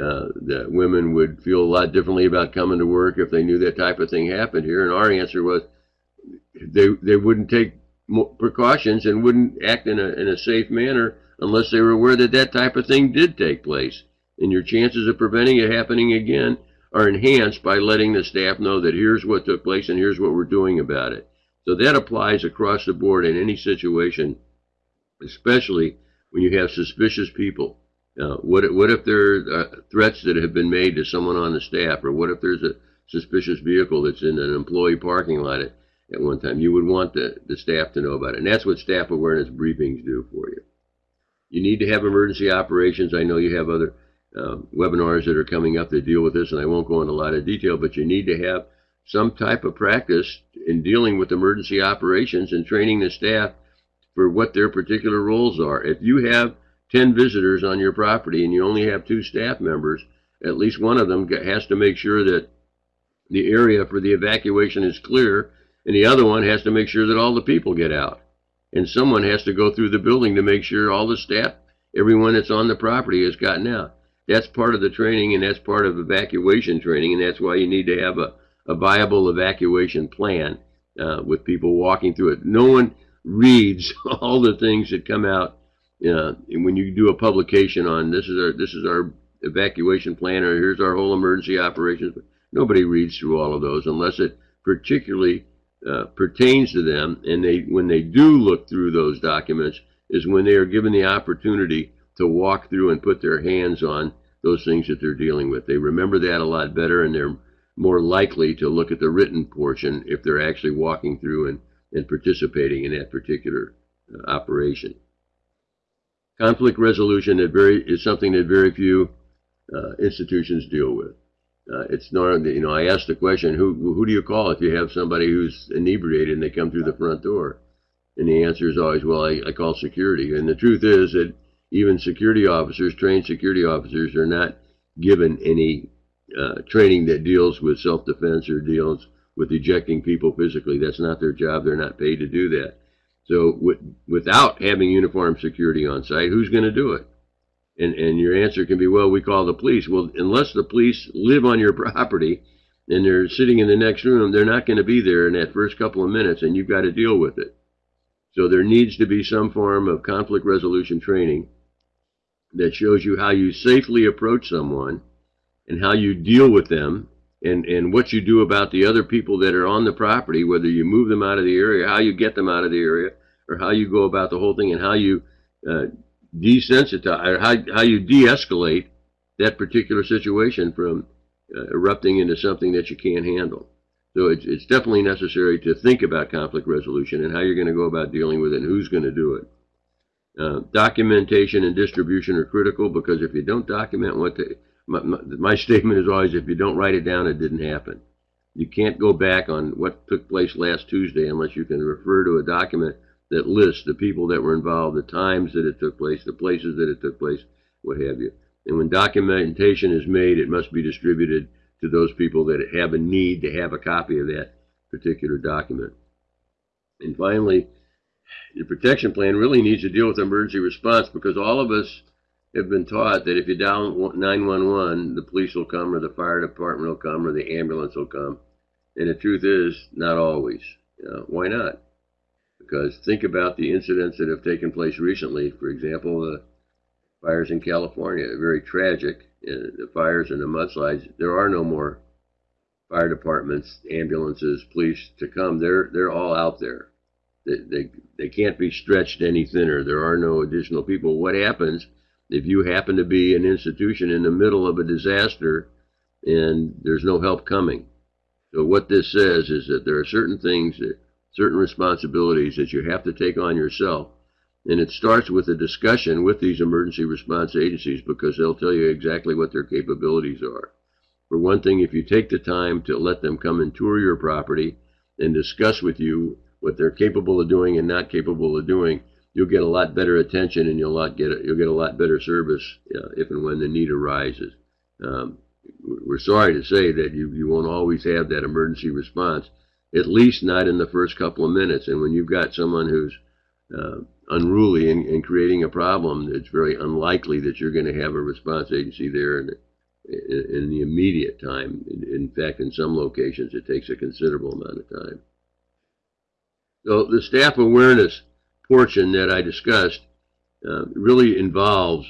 uh, that women would feel a lot differently about coming to work if they knew that type of thing happened here. And our answer was they they wouldn't take precautions and wouldn't act in a in a safe manner unless they were aware that that type of thing did take place. And your chances of preventing it happening again are enhanced by letting the staff know that here's what took place and here's what we're doing about it. So that applies across the board in any situation, especially when you have suspicious people. Uh, what, what if there are uh, threats that have been made to someone on the staff, or what if there's a suspicious vehicle that's in an employee parking lot at, at one time? You would want the, the staff to know about it. And that's what staff awareness briefings do for you. You need to have emergency operations. I know you have other uh, webinars that are coming up that deal with this, and I won't go into a lot of detail, but you need to have some type of practice in dealing with emergency operations and training the staff for what their particular roles are. If you have 10 visitors on your property and you only have two staff members, at least one of them has to make sure that the area for the evacuation is clear, and the other one has to make sure that all the people get out. And someone has to go through the building to make sure all the staff, everyone that's on the property, has gotten out. That's part of the training, and that's part of evacuation training, and that's why you need to have a, a viable evacuation plan uh, with people walking through it. No one reads all the things that come out uh, when you do a publication on this is our this is our evacuation plan or here's our whole emergency operations, nobody reads through all of those unless it particularly uh, pertains to them. And they when they do look through those documents is when they are given the opportunity to walk through and put their hands on those things that they're dealing with. They remember that a lot better and they're more likely to look at the written portion if they're actually walking through and, and participating in that particular uh, operation. Conflict resolution very, is something that very few uh, institutions deal with. Uh, it's not, you know, I asked the question, who, who do you call if you have somebody who's inebriated and they come through the front door? And the answer is always, well, I, I call security. And the truth is that even security officers, trained security officers, are not given any uh, training that deals with self-defense or deals with ejecting people physically. That's not their job. They're not paid to do that. So without having uniformed security on site, who's going to do it? And, and your answer can be, well, we call the police. Well, unless the police live on your property and they're sitting in the next room, they're not going to be there in that first couple of minutes, and you've got to deal with it. So there needs to be some form of conflict resolution training that shows you how you safely approach someone and how you deal with them and, and what you do about the other people that are on the property, whether you move them out of the area, how you get them out of the area, or how you go about the whole thing and how you uh, desensitize or how, how you de-escalate that particular situation from uh, erupting into something that you can't handle. So it's, it's definitely necessary to think about conflict resolution and how you're going to go about dealing with it and who's going to do it. Uh, documentation and distribution are critical because if you don't document what the, my, my, my statement is always if you don't write it down, it didn't happen. You can't go back on what took place last Tuesday unless you can refer to a document that lists the people that were involved, the times that it took place, the places that it took place, what have you. And when documentation is made, it must be distributed to those people that have a need to have a copy of that particular document. And finally, the protection plan really needs to deal with emergency response because all of us have been taught that if you dial 911, the police will come or the fire department will come or the ambulance will come. And the truth is, not always. You know, why not? Because think about the incidents that have taken place recently. For example, the fires in California, very tragic. Uh, the fires and the mudslides. There are no more fire departments, ambulances, police to come. They're they're all out there. They, they, they can't be stretched any thinner. There are no additional people. What happens if you happen to be an institution in the middle of a disaster and there's no help coming? So what this says is that there are certain things, that, certain responsibilities that you have to take on yourself. And it starts with a discussion with these emergency response agencies because they'll tell you exactly what their capabilities are. For one thing, if you take the time to let them come and tour your property and discuss with you what they're capable of doing and not capable of doing, you'll get a lot better attention and you'll get a, you'll get a lot better service uh, if and when the need arises. Um, we're sorry to say that you, you won't always have that emergency response, at least not in the first couple of minutes. And when you've got someone who's uh, unruly and, and, creating a problem, it's very unlikely that you're going to have a response agency there in, in, in the immediate time. In, in fact, in some locations, it takes a considerable amount of time. So the staff awareness portion that I discussed uh, really involves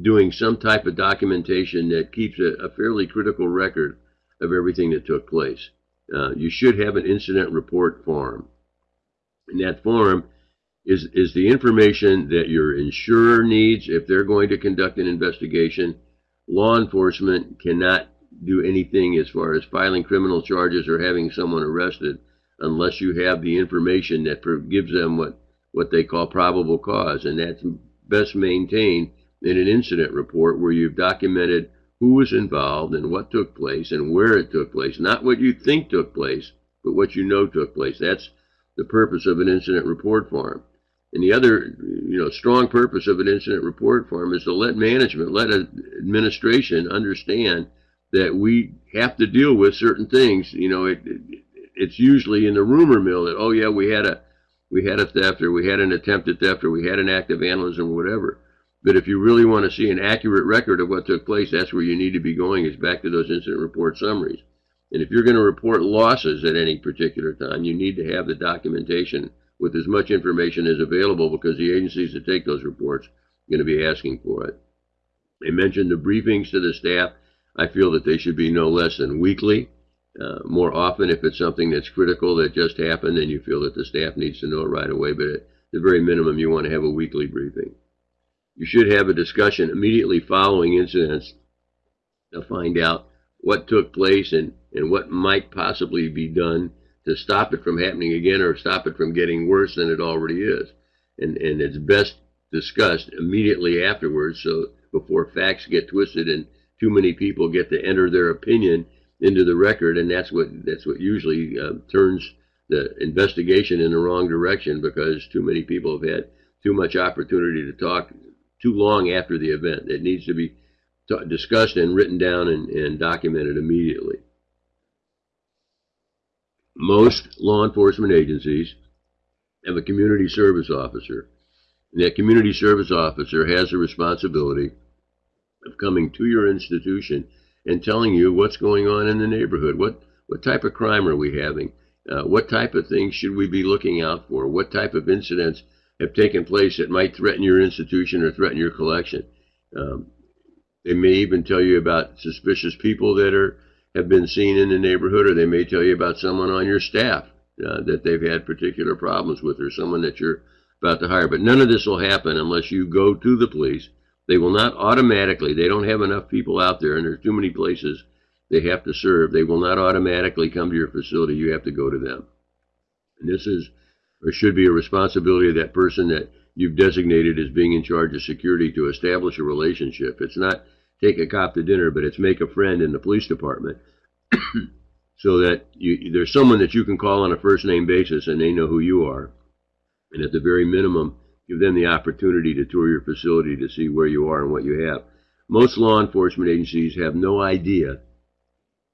doing some type of documentation that keeps a, a fairly critical record of everything that took place. Uh, you should have an incident report form. And that form is, is the information that your insurer needs if they're going to conduct an investigation. Law enforcement cannot do anything as far as filing criminal charges or having someone arrested unless you have the information that gives them what, what they call probable cause. And that's best maintained in an incident report where you've documented who was involved and what took place and where it took place. Not what you think took place, but what you know took place. That's the purpose of an incident report form. And the other, you know, strong purpose of an incident report form is to let management, let administration understand that we have to deal with certain things. You know, it, it, it's usually in the rumor mill that oh yeah we had a we had a theft or we had an attempted theft or we had an act of vandalism or whatever. But if you really want to see an accurate record of what took place, that's where you need to be going is back to those incident report summaries. And if you're going to report losses at any particular time, you need to have the documentation with as much information as available because the agencies that take those reports are going to be asking for it. I mentioned the briefings to the staff. I feel that they should be no less than weekly. Uh, more often if it's something that's critical that just happened then you feel that the staff needs to know it right away. But at the very minimum, you want to have a weekly briefing. You should have a discussion immediately following incidents to find out what took place and, and what might possibly be done to stop it from happening again or stop it from getting worse than it already is. And, and it's best discussed immediately afterwards so before facts get twisted and too many people get to enter their opinion into the record and that's what that's what usually uh, turns the investigation in the wrong direction because too many people have had too much opportunity to talk too long after the event. It needs to be discussed and written down and, and documented immediately. Most law enforcement agencies have a community service officer. And that community service officer has the responsibility of coming to your institution and telling you what's going on in the neighborhood. What, what type of crime are we having? Uh, what type of things should we be looking out for? What type of incidents have taken place that might threaten your institution or threaten your collection? Um, they may even tell you about suspicious people that are have been seen in the neighborhood, or they may tell you about someone on your staff uh, that they've had particular problems with, or someone that you're about to hire. But none of this will happen unless you go to the police. They will not automatically. They don't have enough people out there, and there's too many places they have to serve. They will not automatically come to your facility. You have to go to them. And this is, or should be, a responsibility of that person that you've designated as being in charge of security to establish a relationship. It's not take a cop to dinner, but it's make a friend in the police department so that you, there's someone that you can call on a first name basis and they know who you are. And at the very minimum, give them the opportunity to tour your facility to see where you are and what you have. Most law enforcement agencies have no idea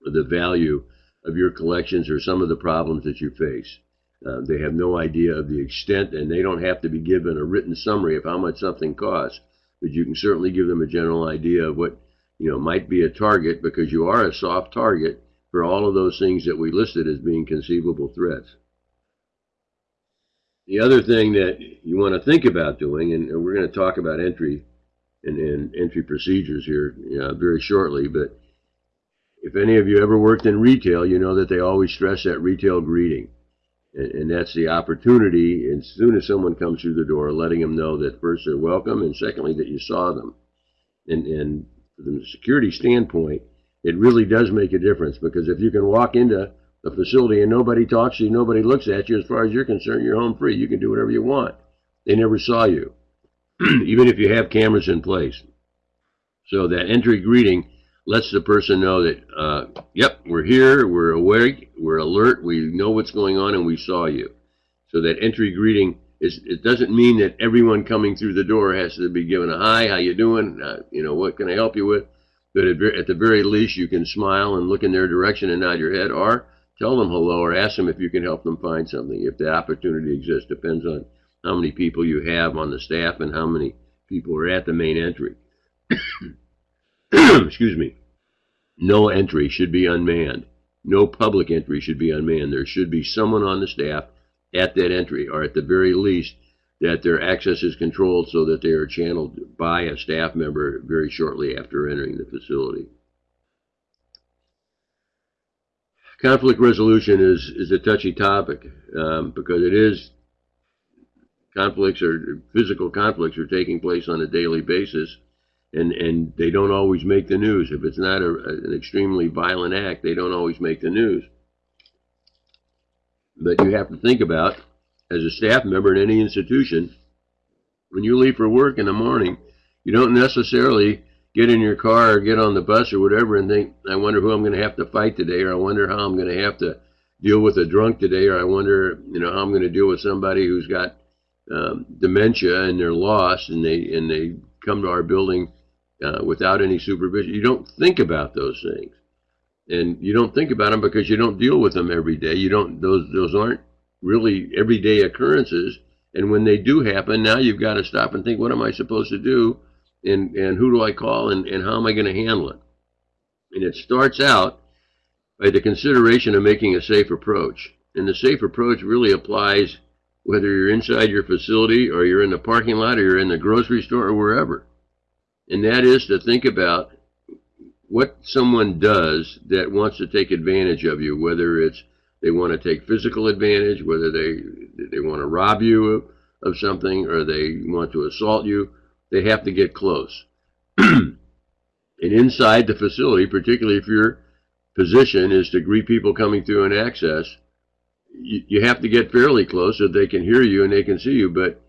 of the value of your collections or some of the problems that you face. Uh, they have no idea of the extent, and they don't have to be given a written summary of how much something costs but you can certainly give them a general idea of what you know might be a target because you are a soft target for all of those things that we listed as being conceivable threats. The other thing that you want to think about doing, and we're going to talk about entry and, and entry procedures here you know, very shortly, but if any of you ever worked in retail, you know that they always stress that retail greeting. That's the opportunity, as soon as someone comes through the door, letting them know that first they're welcome, and secondly, that you saw them. And, and from the security standpoint, it really does make a difference because if you can walk into the facility and nobody talks to you, nobody looks at you, as far as you're concerned, you're home free. You can do whatever you want. They never saw you, even if you have cameras in place. So that entry greeting lets the person know that, uh, yep, we're here, we're awake, we're alert, we know what's going on, and we saw you. So that entry greeting is, it doesn't mean that everyone coming through the door has to be given a hi, how you doing, uh, you know, what can I help you with? But at, at the very least, you can smile and look in their direction and nod your head, or tell them hello, or ask them if you can help them find something, if the opportunity exists. Depends on how many people you have on the staff and how many people are at the main entry. excuse me, no entry should be unmanned. No public entry should be unmanned. There should be someone on the staff at that entry, or at the very least, that their access is controlled so that they are channeled by a staff member very shortly after entering the facility. Conflict resolution is, is a touchy topic um, because it is conflicts or physical conflicts are taking place on a daily basis and and they don't always make the news. If it's not a, an extremely violent act, they don't always make the news. But you have to think about, as a staff member in any institution, when you leave for work in the morning, you don't necessarily get in your car or get on the bus or whatever and think, I wonder who I'm going to have to fight today, or I wonder how I'm going to have to deal with a drunk today, or I wonder, you know, how I'm going to deal with somebody who's got um, dementia and they're lost and they and they come to our building uh, without any supervision. You don't think about those things, and you don't think about them because you don't deal with them every day. You don't; those those aren't really everyday occurrences. And when they do happen, now you've got to stop and think: What am I supposed to do? And and who do I call? And and how am I going to handle it? And it starts out by the consideration of making a safe approach. And the safe approach really applies whether you're inside your facility or you're in the parking lot or you're in the grocery store or wherever and that is to think about what someone does that wants to take advantage of you, whether it's they want to take physical advantage, whether they they want to rob you of, of something, or they want to assault you. they have to get close. and inside the facility, particularly if your position is to greet people coming through an access, you, you have to get fairly close so they can hear you and they can see you. But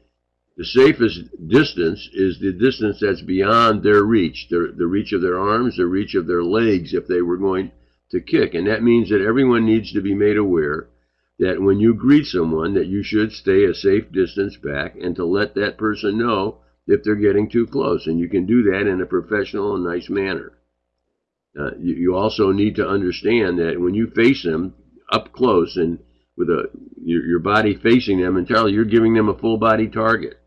the safest distance is the distance that's beyond their reach, their, the reach of their arms, the reach of their legs if they were going to kick. And that means that everyone needs to be made aware that when you greet someone that you should stay a safe distance back and to let that person know if they're getting too close. And you can do that in a professional and nice manner. Uh, you, you, also need to understand that when you face them up close and with a your, your body facing them entirely, you're giving them a full body target.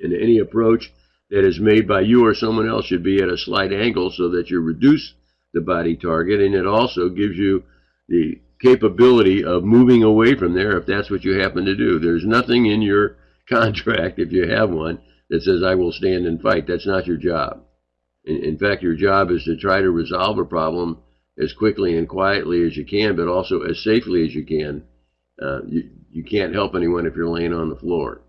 And any approach that is made by you or someone else should be at a slight angle so that you reduce the body target and it also gives you the capability of moving away from there if that's what you happen to do. There's nothing in your contract, if you have one, that says I will stand and fight. That's not your job. In, in fact, your job is to try to resolve a problem as quickly and quietly as you can, but also as safely as you can. Uh, you, you can't help anyone if you're laying on the floor.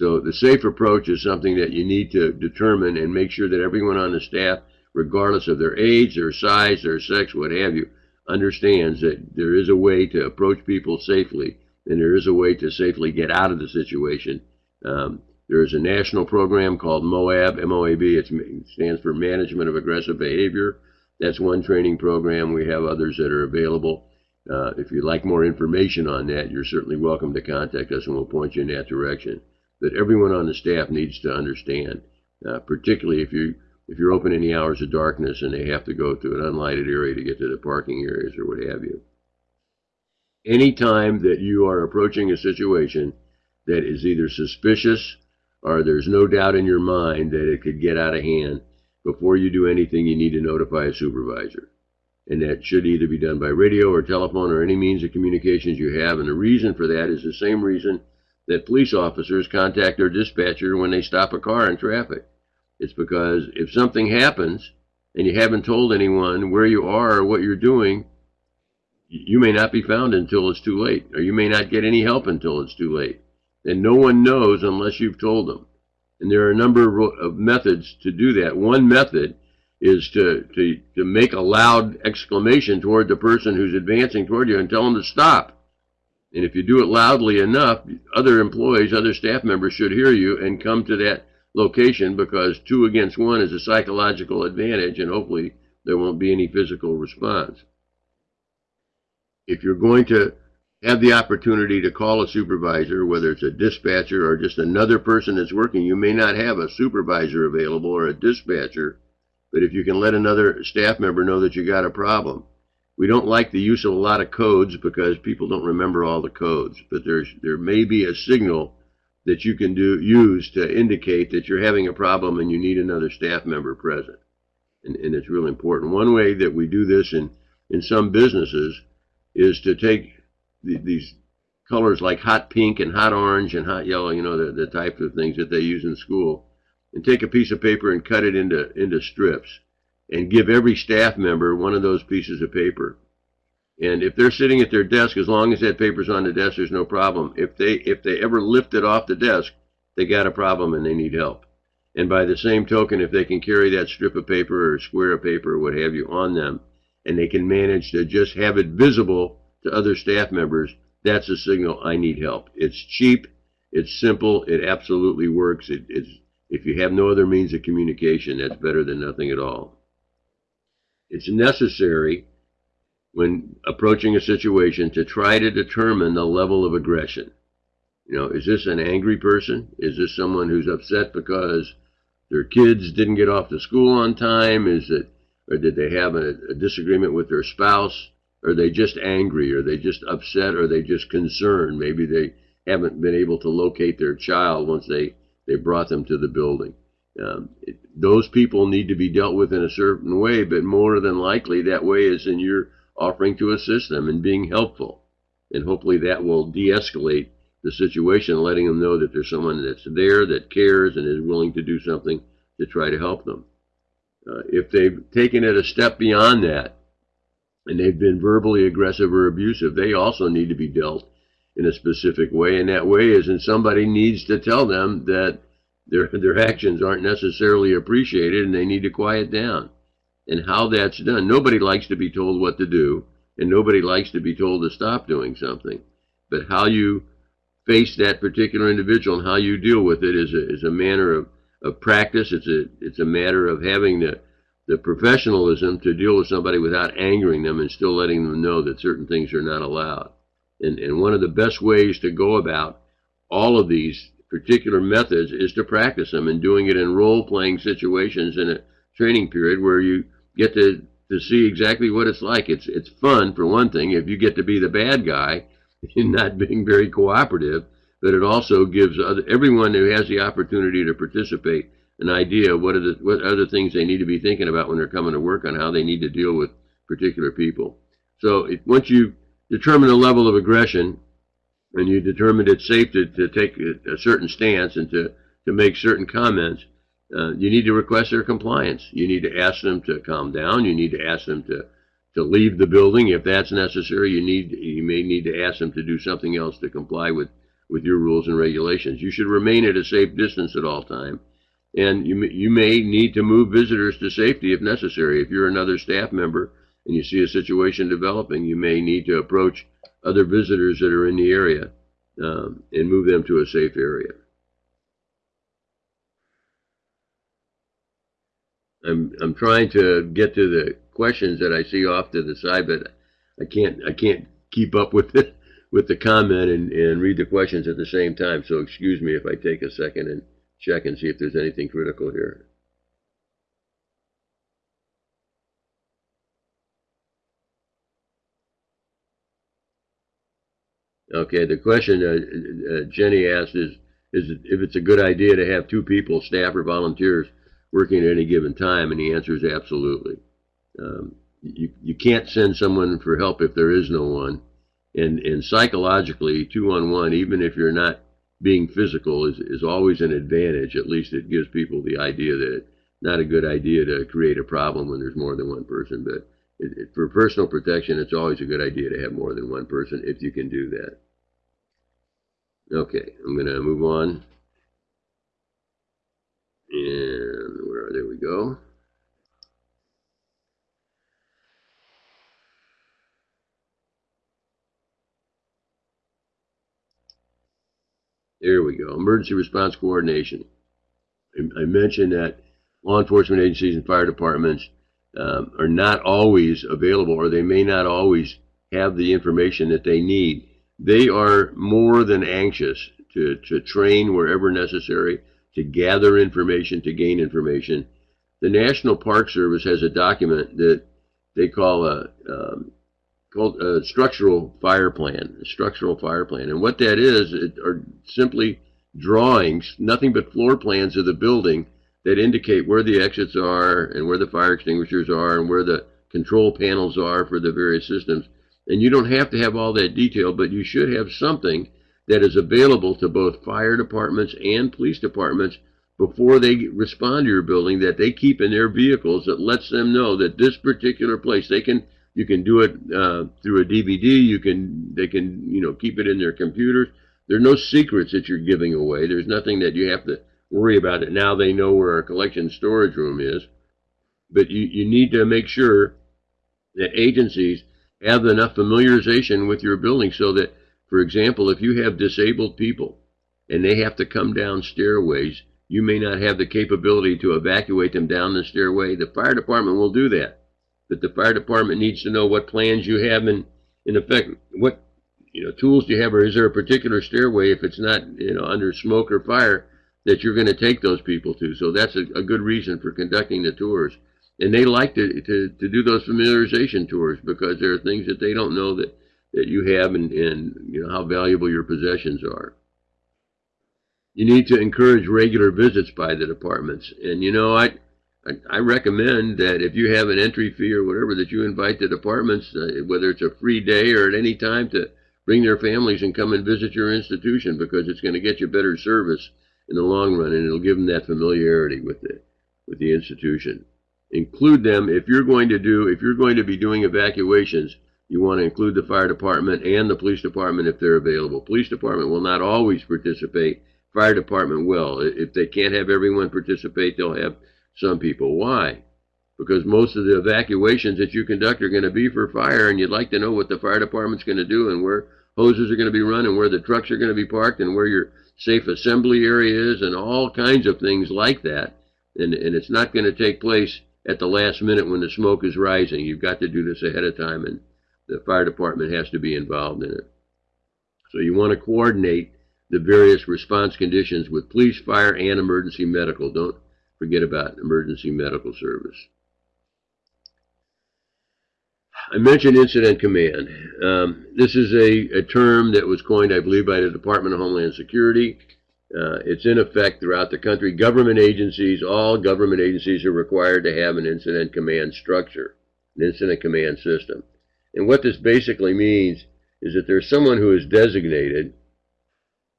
So the safe approach is something that you need to determine and make sure that everyone on the staff, regardless of their age, their size, their sex, what have you, understands that there is a way to approach people safely and there is a way to safely get out of the situation. Um, there is a national program called MOAB, M-O-A-B. It stands for Management of Aggressive Behavior. That's one training program. We have others that are available. Uh, if you'd like more information on that, you're certainly welcome to contact us and we'll point you in that direction. But everyone on the staff needs to understand, uh, particularly if you if you're open any hours of darkness and they have to go to an unlighted area to get to the parking areas or what have you. Anytime that you are approaching a situation that is either suspicious or there's no doubt in your mind that it could get out of hand, before you do anything, you need to notify a supervisor. And that should either be done by radio or telephone or any means of communications you have. And the reason for that is the same reason that police officers contact their dispatcher when they stop a car in traffic. It's because if something happens and you haven't told anyone where you are or what you're doing, you may not be found until it's too late, or you may not get any help until it's too late. And no one knows unless you've told them. And there are a number of methods to do that. One method is to, to, to make a loud exclamation toward the person who's advancing toward you and tell them to stop. And if you do it loudly enough, other employees, other staff members should hear you and come to that location because two against one is a psychological advantage and hopefully there won't be any physical response. If you're going to have the opportunity to call a supervisor, whether it's a dispatcher or just another person that's working, you may not have a supervisor available or a dispatcher, but if you can let another staff member know that you got a problem. We don't like the use of a lot of codes because people don't remember all the codes, but there's there may be a signal that you can do use to indicate that you're having a problem and you need another staff member present. And, and it's really important. One way that we do this in, in some businesses is to take the, these colors like hot pink and hot orange and hot yellow, you know, the, the type of things that they use in school, and take a piece of paper and cut it into, into strips and give every staff member one of those pieces of paper and if they're sitting at their desk, as long as that paper's on the desk, there's no problem. If they if they ever lift it off the desk, they got a problem and they need help. And by the same token, if they can carry that strip of paper or square of paper or what have you on them, and they can manage to just have it visible to other staff members, that's a signal I need help. It's cheap, it's simple, it absolutely works. It, it's if you have no other means of communication, that's better than nothing at all. It's necessary when approaching a situation to try to determine the level of aggression. You know, is this an angry person? Is this someone who's upset because their kids didn't get off to school on time? Is it, or did they have a, a disagreement with their spouse? Are they just angry? Are they just upset? Are they just concerned? Maybe they haven't been able to locate their child once they, they brought them to the building. Um, it, those people need to be dealt with in a certain way, but more than likely that way is in your offering to assist them and being helpful. And hopefully that will de-escalate the situation, letting them know that there's someone that's there, that cares, and is willing to do something to try to help them. Uh, if they've taken it a step beyond that, and they've been verbally aggressive or abusive, they also need to be dealt in a specific way. And that way is, and somebody needs to tell them that their their actions aren't necessarily appreciated and they need to quiet down. And how that's done, nobody likes to be told what to do, and nobody likes to be told to stop doing something. But how you face that particular individual and how you deal with it is a, is a manner of, of practice. It's a it's a matter of having the the professionalism to deal with somebody without angering them and still letting them know that certain things are not allowed. And, and one of the best ways to go about all of these particular methods is to practice them and doing it in role playing situations in a training period where you get to, to see exactly what it's like. It's, it's fun, for one thing, if you get to be the bad guy and not being very cooperative, but it also gives other, everyone who has the opportunity to participate an idea of what are the what other things they need to be thinking about when they're coming to work on how they need to deal with particular people. So it, once you determine the level of aggression and you determine it's safe to, to take a, a certain stance and to, to make certain comments, uh, you need to request their compliance. You need to ask them to calm down. You need to ask them to, to leave the building if that's necessary. You need you may need to ask them to do something else to comply with, with your rules and regulations. You should remain at a safe distance at all time and you, you may need to move visitors to safety if necessary. If you're another staff member and you see a situation developing, you may need to approach other visitors that are in the area um, and move them to a safe area. I'm I'm trying to get to the questions that I see off to the side, but I can't I can't keep up with it with the comment and, and read the questions at the same time. So excuse me if I take a second and check and see if there's anything critical here. Okay, the question uh, uh, Jenny asked is, is if it's a good idea to have two people, staff or volunteers, working at any given time, and the answer is absolutely. Um, you, you can't send someone for help if there is no one. And, and psychologically, two on one, even if you're not being physical is, is always an advantage. At least it gives people the idea that it's not a good idea to create a problem when there's more than one person. But it, it, for personal protection, it's always a good idea to have more than one person if you can do that. Okay, I'm going to move on. And where, there we go. There we go. Emergency response coordination. I, I mentioned that law enforcement agencies and fire departments um, are not always available or they may not always have the information that they need. They are more than anxious to, to train wherever necessary, to gather information, to gain information. The National Park Service has a document that they call a um, called a structural fire plan, a structural fire plan. And what that is, it are simply drawings, nothing but floor plans of the building that indicate where the exits are and where the fire extinguishers are and where the control panels are for the various systems. And you don't have to have all that detail, but you should have something that is available to both fire departments and police departments before they respond to your building that they keep in their vehicles that lets them know that this particular place, they can you can do it uh, through a DVD. You can they can you know keep it in their computers. There's no secrets that you're giving away. There's nothing that you have to worry about it. Now they know where our collection storage room is, but you, you need to make sure that agencies have enough familiarization with your building so that, for example, if you have disabled people and they have to come down stairways, you may not have the capability to evacuate them down the stairway. The fire department will do that But the fire department needs to know what plans you have and in effect what you know tools do you have or is there a particular stairway if it's not you know under smoke or fire that you're going to take those people to. So that's a, a good reason for conducting the tours. And they like to, to, to do those familiarization tours because there are things that they don't know that, that you have and, and you know how valuable your possessions are. You need to encourage regular visits by the departments. And you know i I, I recommend that if you have an entry fee or whatever, that you invite the departments, uh, whether it's a free day or at any time, to bring their families and come and visit your institution because it's going to get you better service in the long run, and it'll give them that familiarity with the with the institution. Include them if you're going to do if you're going to be doing evacuations. You want to include the fire department and the police department if they're available. Police department will not always participate, fire department will. If they can't have everyone participate, they'll have some people. Why? Because most of the evacuations that you conduct are going to be for fire, and you'd like to know what the fire department's going to do and where hoses are going to be run and where the trucks are going to be parked and where your safe assembly areas and all kinds of things like that. And, and it's not going to take place at the last minute when the smoke is rising. You've got to do this ahead of time, and the fire department has to be involved in it. So you want to coordinate the various response conditions with police, fire, and emergency medical. Don't forget about emergency medical service. I mentioned incident command. Um, this is a, a, term that was coined, I believe, by the Department of Homeland Security. Uh, it's in effect throughout the country. Government agencies, all government agencies are required to have an incident command structure, an incident command system. And what this basically means is that there's someone who is designated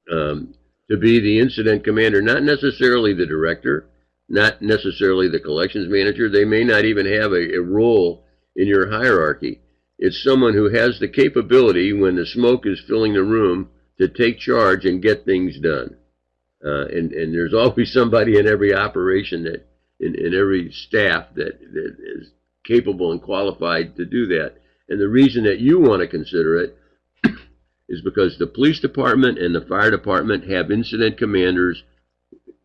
um, to be the incident commander, not necessarily the director, not necessarily the collections manager. They may not even have a, a role in your hierarchy. It's someone who has the capability when the smoke is filling the room to take charge and get things done. Uh, and, and there's always somebody in every operation that, in, in every staff that, that is capable and qualified to do that. And the reason that you want to consider it is because the police department and the fire department have incident commanders,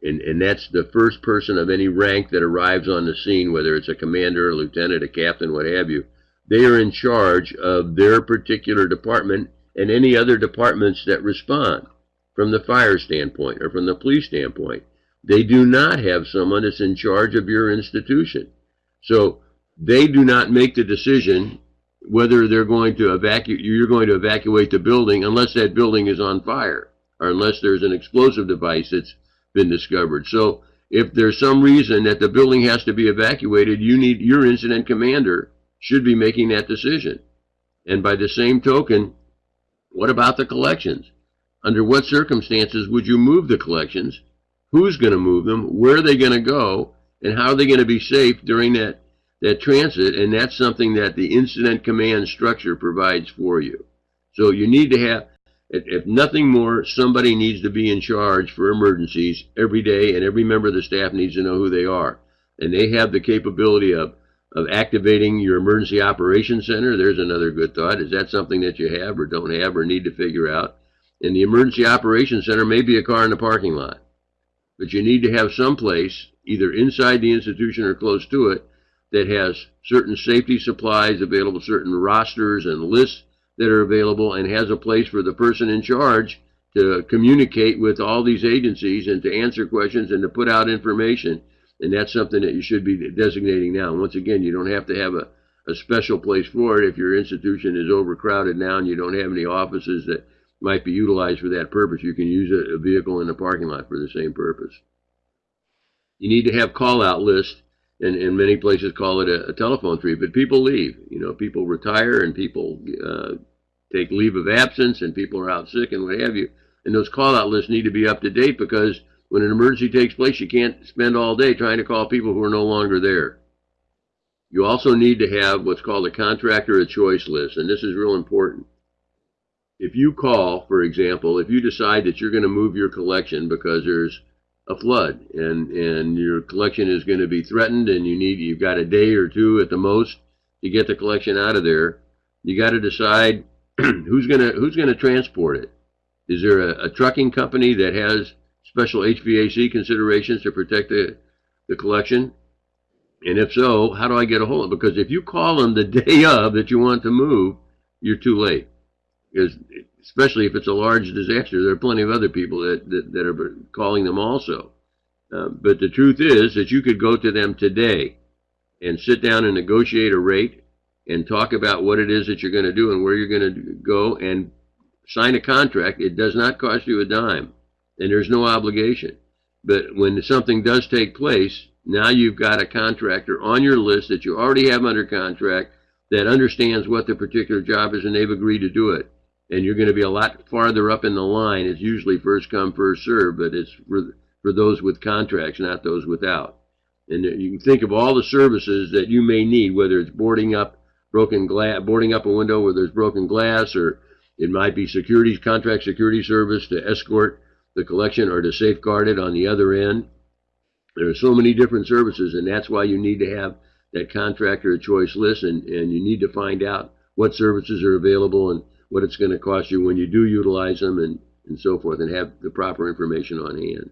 and, and that's the first person of any rank that arrives on the scene, whether it's a commander, a lieutenant, a captain, what have you. They are in charge of their particular department and any other departments that respond from the fire standpoint or from the police standpoint. They do not have someone that's in charge of your institution. So they do not make the decision whether they're going to evacuate, you're going to evacuate the building unless that building is on fire or unless there's an explosive device that's been discovered. So if there's some reason that the building has to be evacuated, you need your incident commander should be making that decision. And by the same token, what about the collections? Under what circumstances would you move the collections? Who's going to move them? Where are they going to go? And how are they going to be safe during that that transit, and that's something that the incident command structure provides for you. So you need to have, if nothing more, somebody needs to be in charge for emergencies every day, and every member of the staff needs to know who they are. And they have the capability of, of activating your emergency operations center. There's another good thought. Is that something that you have or don't have or need to figure out? And the emergency operations center may be a car in the parking lot. But you need to have some place, either inside the institution or close to it, that has certain safety supplies available, certain rosters and lists that are available, and has a place for the person in charge to communicate with all these agencies and to answer questions and to put out information. And that's something that you should be designating now. And once again, you don't have to have a, a special place for it if your institution is overcrowded now and you don't have any offices that might be utilized for that purpose. You can use a, a vehicle in the parking lot for the same purpose. You need to have call out lists and, and many places call it a, a, telephone tree. But people leave. You know, people retire and people uh, take leave of absence, and people are out sick and what have you. And those call-out lists need to be up to date because when an emergency takes place, you can't spend all day trying to call people who are no longer there. You also need to have what's called a contractor of choice list, and this is real important. If you call, for example, if you decide that you're going to move your collection because there's a flood and and your collection is going to be threatened and you need you've got a day or two at the most to get the collection out of there. You got to decide who's going to who's going to transport it. Is there a, a, trucking company that has special HVAC considerations to protect the the collection? And if so how do I get a hold of it? Because if you call them the day of that you want to move you're too late. Because especially if it's a large disaster. There are plenty of other people that, that, that are calling them also. Uh, but the truth is that you could go to them today and sit down and negotiate a rate and talk about what it is that you're going to do and where you're going to go and sign a contract. It does not cost you a dime and there's no obligation. But when something does take place, now you've got a contractor on your list that you already have under contract that understands what the particular job is and they've agreed to do it and you're going to be a lot farther up in the line. It's usually first come, first serve, but it's for, for those with contracts, not those without. And you can think of all the services that you may need, whether it's boarding up broken glass, boarding up a window where there's broken glass, or it might be security contract security service to escort the collection or to safeguard it on the other end. There are so many different services, and that's why you need to have that contractor choice list, and, and you need to find out what services are available and what it's going to cost you when you do utilize them and, and so forth, and have the proper information on hand.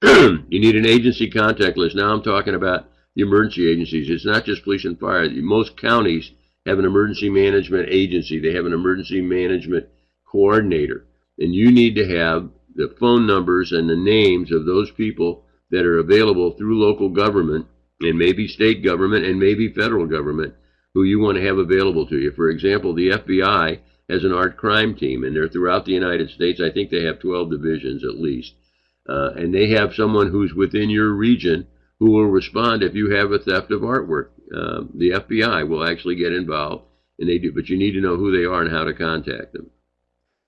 you need an agency contact list. Now I'm talking about the emergency agencies. It's not just police and fire. Most counties have an emergency management agency. They have an emergency management coordinator. And you need to have the phone numbers and the names of those people that are available through local government and maybe state government and maybe federal government who you want to have available to you. For example, the FBI has an art crime team, and they're throughout the United States. I think they have 12 divisions at least. Uh, and they have someone who's within your region who will respond if you have a theft of artwork. Uh, the FBI will actually get involved, and they do, but you need to know who they are and how to contact them.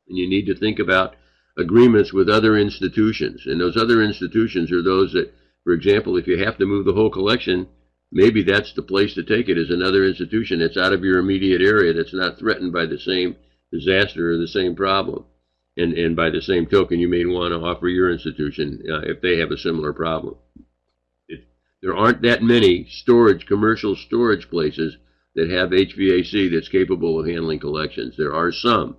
And you need to think about agreements with other institutions. And those other institutions are those that, for example, if you have to move the whole collection, maybe that's the place to take it is another institution that's out of your immediate area that's not threatened by the same disaster or the same problem. And, and by the same token, you may want to offer your institution uh, if they have a similar problem. It, there aren't that many storage, commercial storage places that have HVAC that's capable of handling collections. There are some,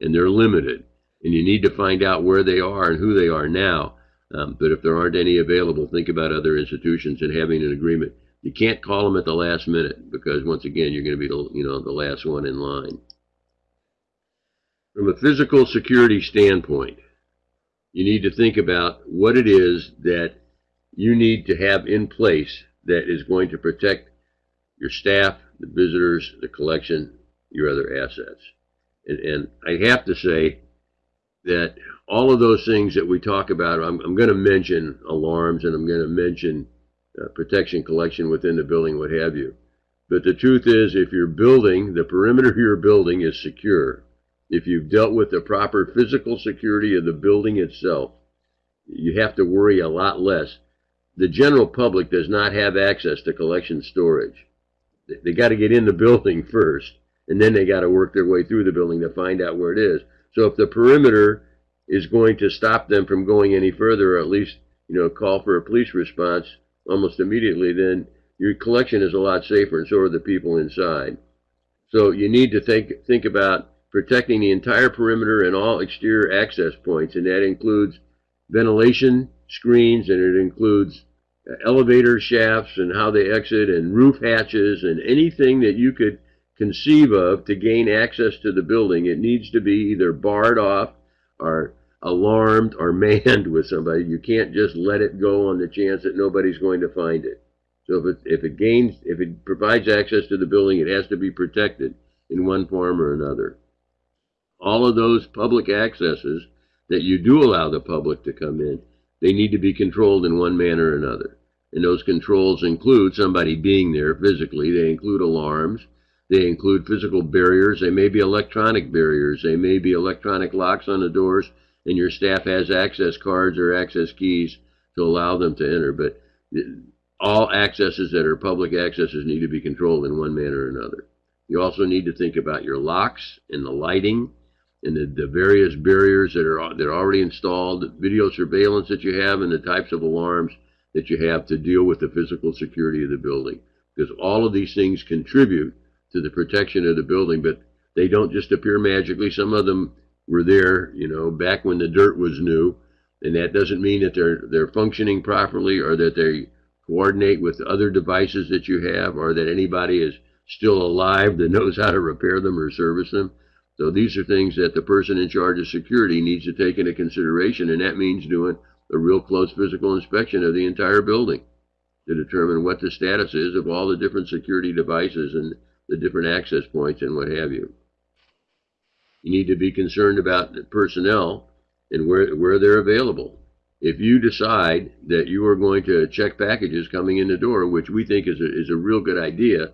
and they're limited and you need to find out where they are and who they are now. Um, but if there aren't any available, think about other institutions and having an agreement. You can't call them at the last minute because once again, you're going to be the, you know the last one in line. From a physical security standpoint, you need to think about what it is that you need to have in place that is going to protect your staff, the visitors, the collection, your other assets. And, and I have to say, that all of those things that we talk about, I'm, I'm going to mention alarms and I'm going to mention uh, protection collection within the building, what have you. But the truth is, if your building, the perimeter of your building is secure, if you've dealt with the proper physical security of the building itself, you have to worry a lot less. The general public does not have access to collection storage. They, got to get in the building first, and then they got to work their way through the building to find out where it is. So if the perimeter is going to stop them from going any further, or at least you know call for a police response almost immediately, then your collection is a lot safer, and so are the people inside. So you need to think think about protecting the entire perimeter and all exterior access points, and that includes ventilation screens, and it includes uh, elevator shafts and how they exit, and roof hatches, and anything that you could conceive of to gain access to the building, it needs to be either barred off or alarmed or manned with somebody. You can't just let it go on the chance that nobody's going to find it. So if it, if it gains, if it provides access to the building, it has to be protected in one form or another. All of those public accesses that you do allow the public to come in, they need to be controlled in one manner or another. And those controls include somebody being there physically. They include alarms. They include physical barriers. They may be electronic barriers. They may be electronic locks on the doors, and your staff has access cards or access keys to allow them to enter. But all accesses that are public accesses need to be controlled in one manner or another. You also need to think about your locks and the lighting and the, the various barriers that are that are already installed, video surveillance that you have, and the types of alarms that you have to deal with the physical security of the building. Because all of these things contribute to the protection of the building, but they don't just appear magically. Some of them were there, you know, back when the dirt was new, and that doesn't mean that they're they're functioning properly or that they coordinate with other devices that you have or that anybody is still alive that knows how to repair them or service them. So these are things that the person in charge of security needs to take into consideration, and that means doing a real close physical inspection of the entire building to determine what the status is of all the different security devices and the different access points and what have you. You need to be concerned about the personnel and where, where they're available. If you decide that you are going to check packages coming in the door, which we think is a, is a real good idea,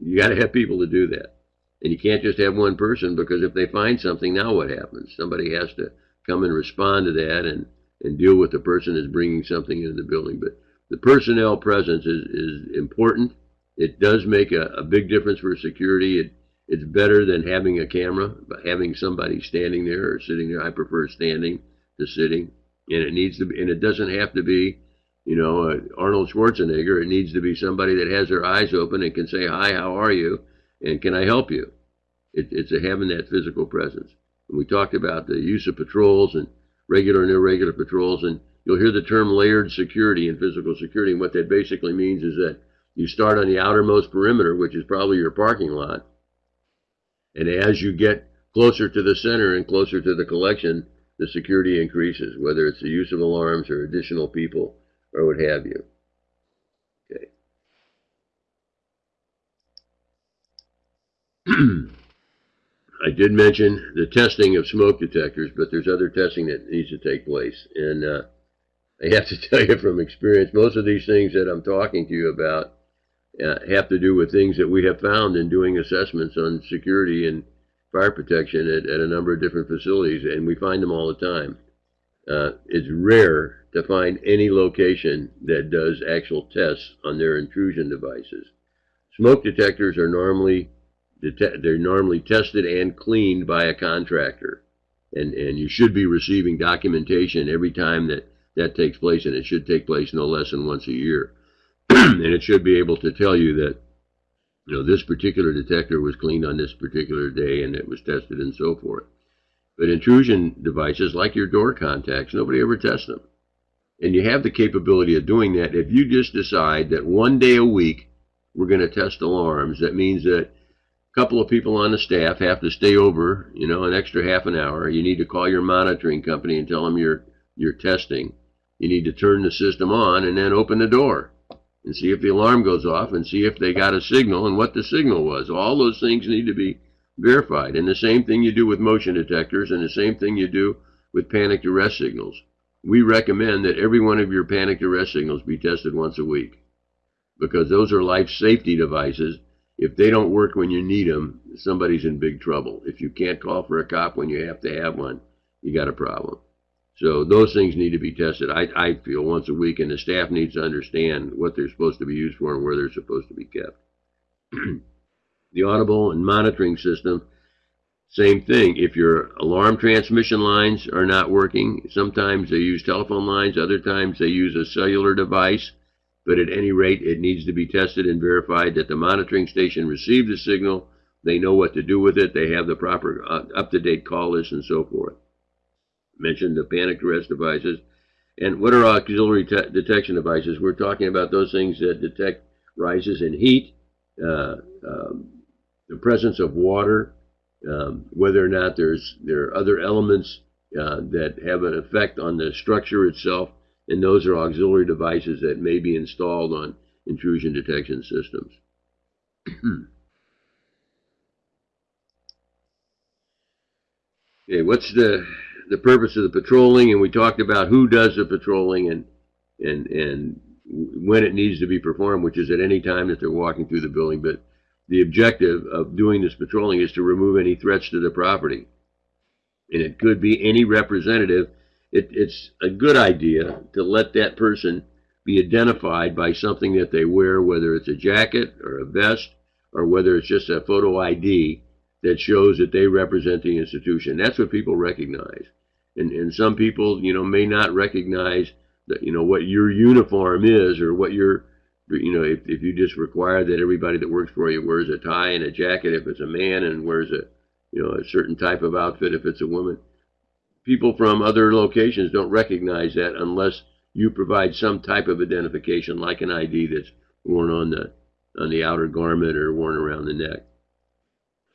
you got to have people to do that. And you can't just have one person because if they find something, now what happens? Somebody has to come and respond to that and, and deal with the person that's bringing something into the building. But the personnel presence is, is important it does make a, a big difference for security. It, it's better than having a camera, but having somebody standing there or sitting there. I prefer standing to sitting. and it needs to be, and it doesn't have to be, you know, uh, Arnold Schwarzenegger. It needs to be somebody that has their eyes open and can say, "Hi, how are you?" And "Can I help you?" It, it's a having that physical presence. And we talked about the use of patrols and regular and irregular patrols, and you'll hear the term layered security and physical security. And what that basically means is that you start on the outermost perimeter, which is probably your parking lot, and as you get closer to the center and closer to the collection, the security increases, whether it's the use of alarms or additional people or what have you. Okay. I did mention the testing of smoke detectors, but there's other testing that needs to take place. And uh, I have to tell you from experience, most of these things that I'm talking to you about uh, have to do with things that we have found in doing assessments on security and fire protection at, at a number of different facilities, and we find them all the time. Uh, it's rare to find any location that does actual tests on their intrusion devices. Smoke detectors are normally they're normally tested and cleaned by a contractor, and and you should be receiving documentation every time that that takes place, and it should take place no less than once a year, and it should be able to tell you that you know, this particular detector was cleaned on this particular day and it was tested and so forth. But intrusion devices, like your door contacts, nobody ever tests them. And you have the capability of doing that if you just decide that one day a week we're going to test alarms. That means that couple of people on the staff have to stay over, you know, an extra half an hour. You need to call your monitoring company and tell them you're you're testing. You need to turn the system on and then open the door and see if the alarm goes off and see if they got a signal and what the signal was. All those things need to be verified. And the same thing you do with motion detectors and the same thing you do with panic duress signals. We recommend that every one of your panic duress signals be tested once a week because those are life safety devices. If they don't work when you need them, somebody's in big trouble. If you can't call for a cop when you have to have one, you got a problem. So those things need to be tested, I, I feel, once a week, and the staff needs to understand what they're supposed to be used for and where they're supposed to be kept. the audible and monitoring system, same thing. If your alarm transmission lines are not working, sometimes they use telephone lines, other times they use a cellular device, but at any rate, it needs to be tested and verified that the monitoring station received the signal, they know what to do with it, they have the proper uh, up-to-date call list, and so forth mentioned the panic duress devices. And what are auxiliary detection devices? We're talking about those things that detect rises in heat, uh, um, the presence of water, um, whether or not there's there are other elements uh, that have an effect on the structure itself, and those are auxiliary devices that may be installed on intrusion detection systems. okay, what's the the purpose of the patrolling, and we talked about who does the patrolling and and and when it needs to be performed, which is at any time that they're walking through the building. But the objective of doing this patrolling is to remove any threats to the property, and it could be any representative. It, it's a good idea to let that person be identified by something that they wear, whether it's a jacket or a vest, or whether it's just a photo ID that shows that they represent the institution. That's what people recognize and and some people you know may not recognize that you know what your uniform is or what your you know if, if you just require that everybody that works for you wears a tie and a jacket if it's a man and wears a you know a certain type of outfit if it's a woman people from other locations don't recognize that unless you provide some type of identification like an ID that's worn on the on the outer garment or worn around the neck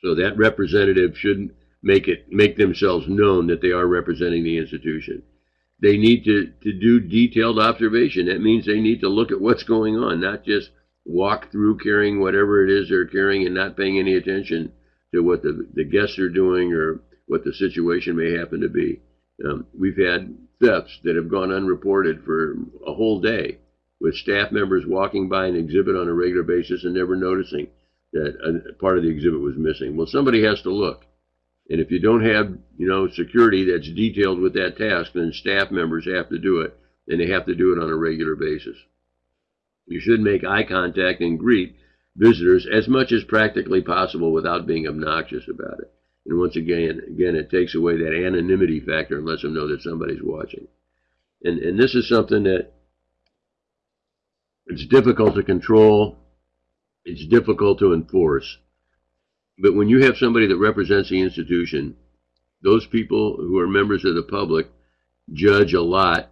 so that representative shouldn't make it make themselves known that they are representing the institution. They need to, to do detailed observation. That means they need to look at what's going on, not just walk through carrying whatever it is they're carrying and not paying any attention to what the, the guests are doing or what the situation may happen to be. Um, we've had thefts that have gone unreported for a whole day with staff members walking by an exhibit on a regular basis and never noticing that a part of the exhibit was missing. Well, somebody has to look. And if you don't have, you know, security that's detailed with that task, then staff members have to do it, and they have to do it on a regular basis. You should make eye contact and greet visitors as much as practically possible without being obnoxious about it. And once again, again, it takes away that anonymity factor and lets them know that somebody's watching. And, and this is something that it's difficult to control. It's difficult to enforce. But when you have somebody that represents the institution, those people who are members of the public judge a lot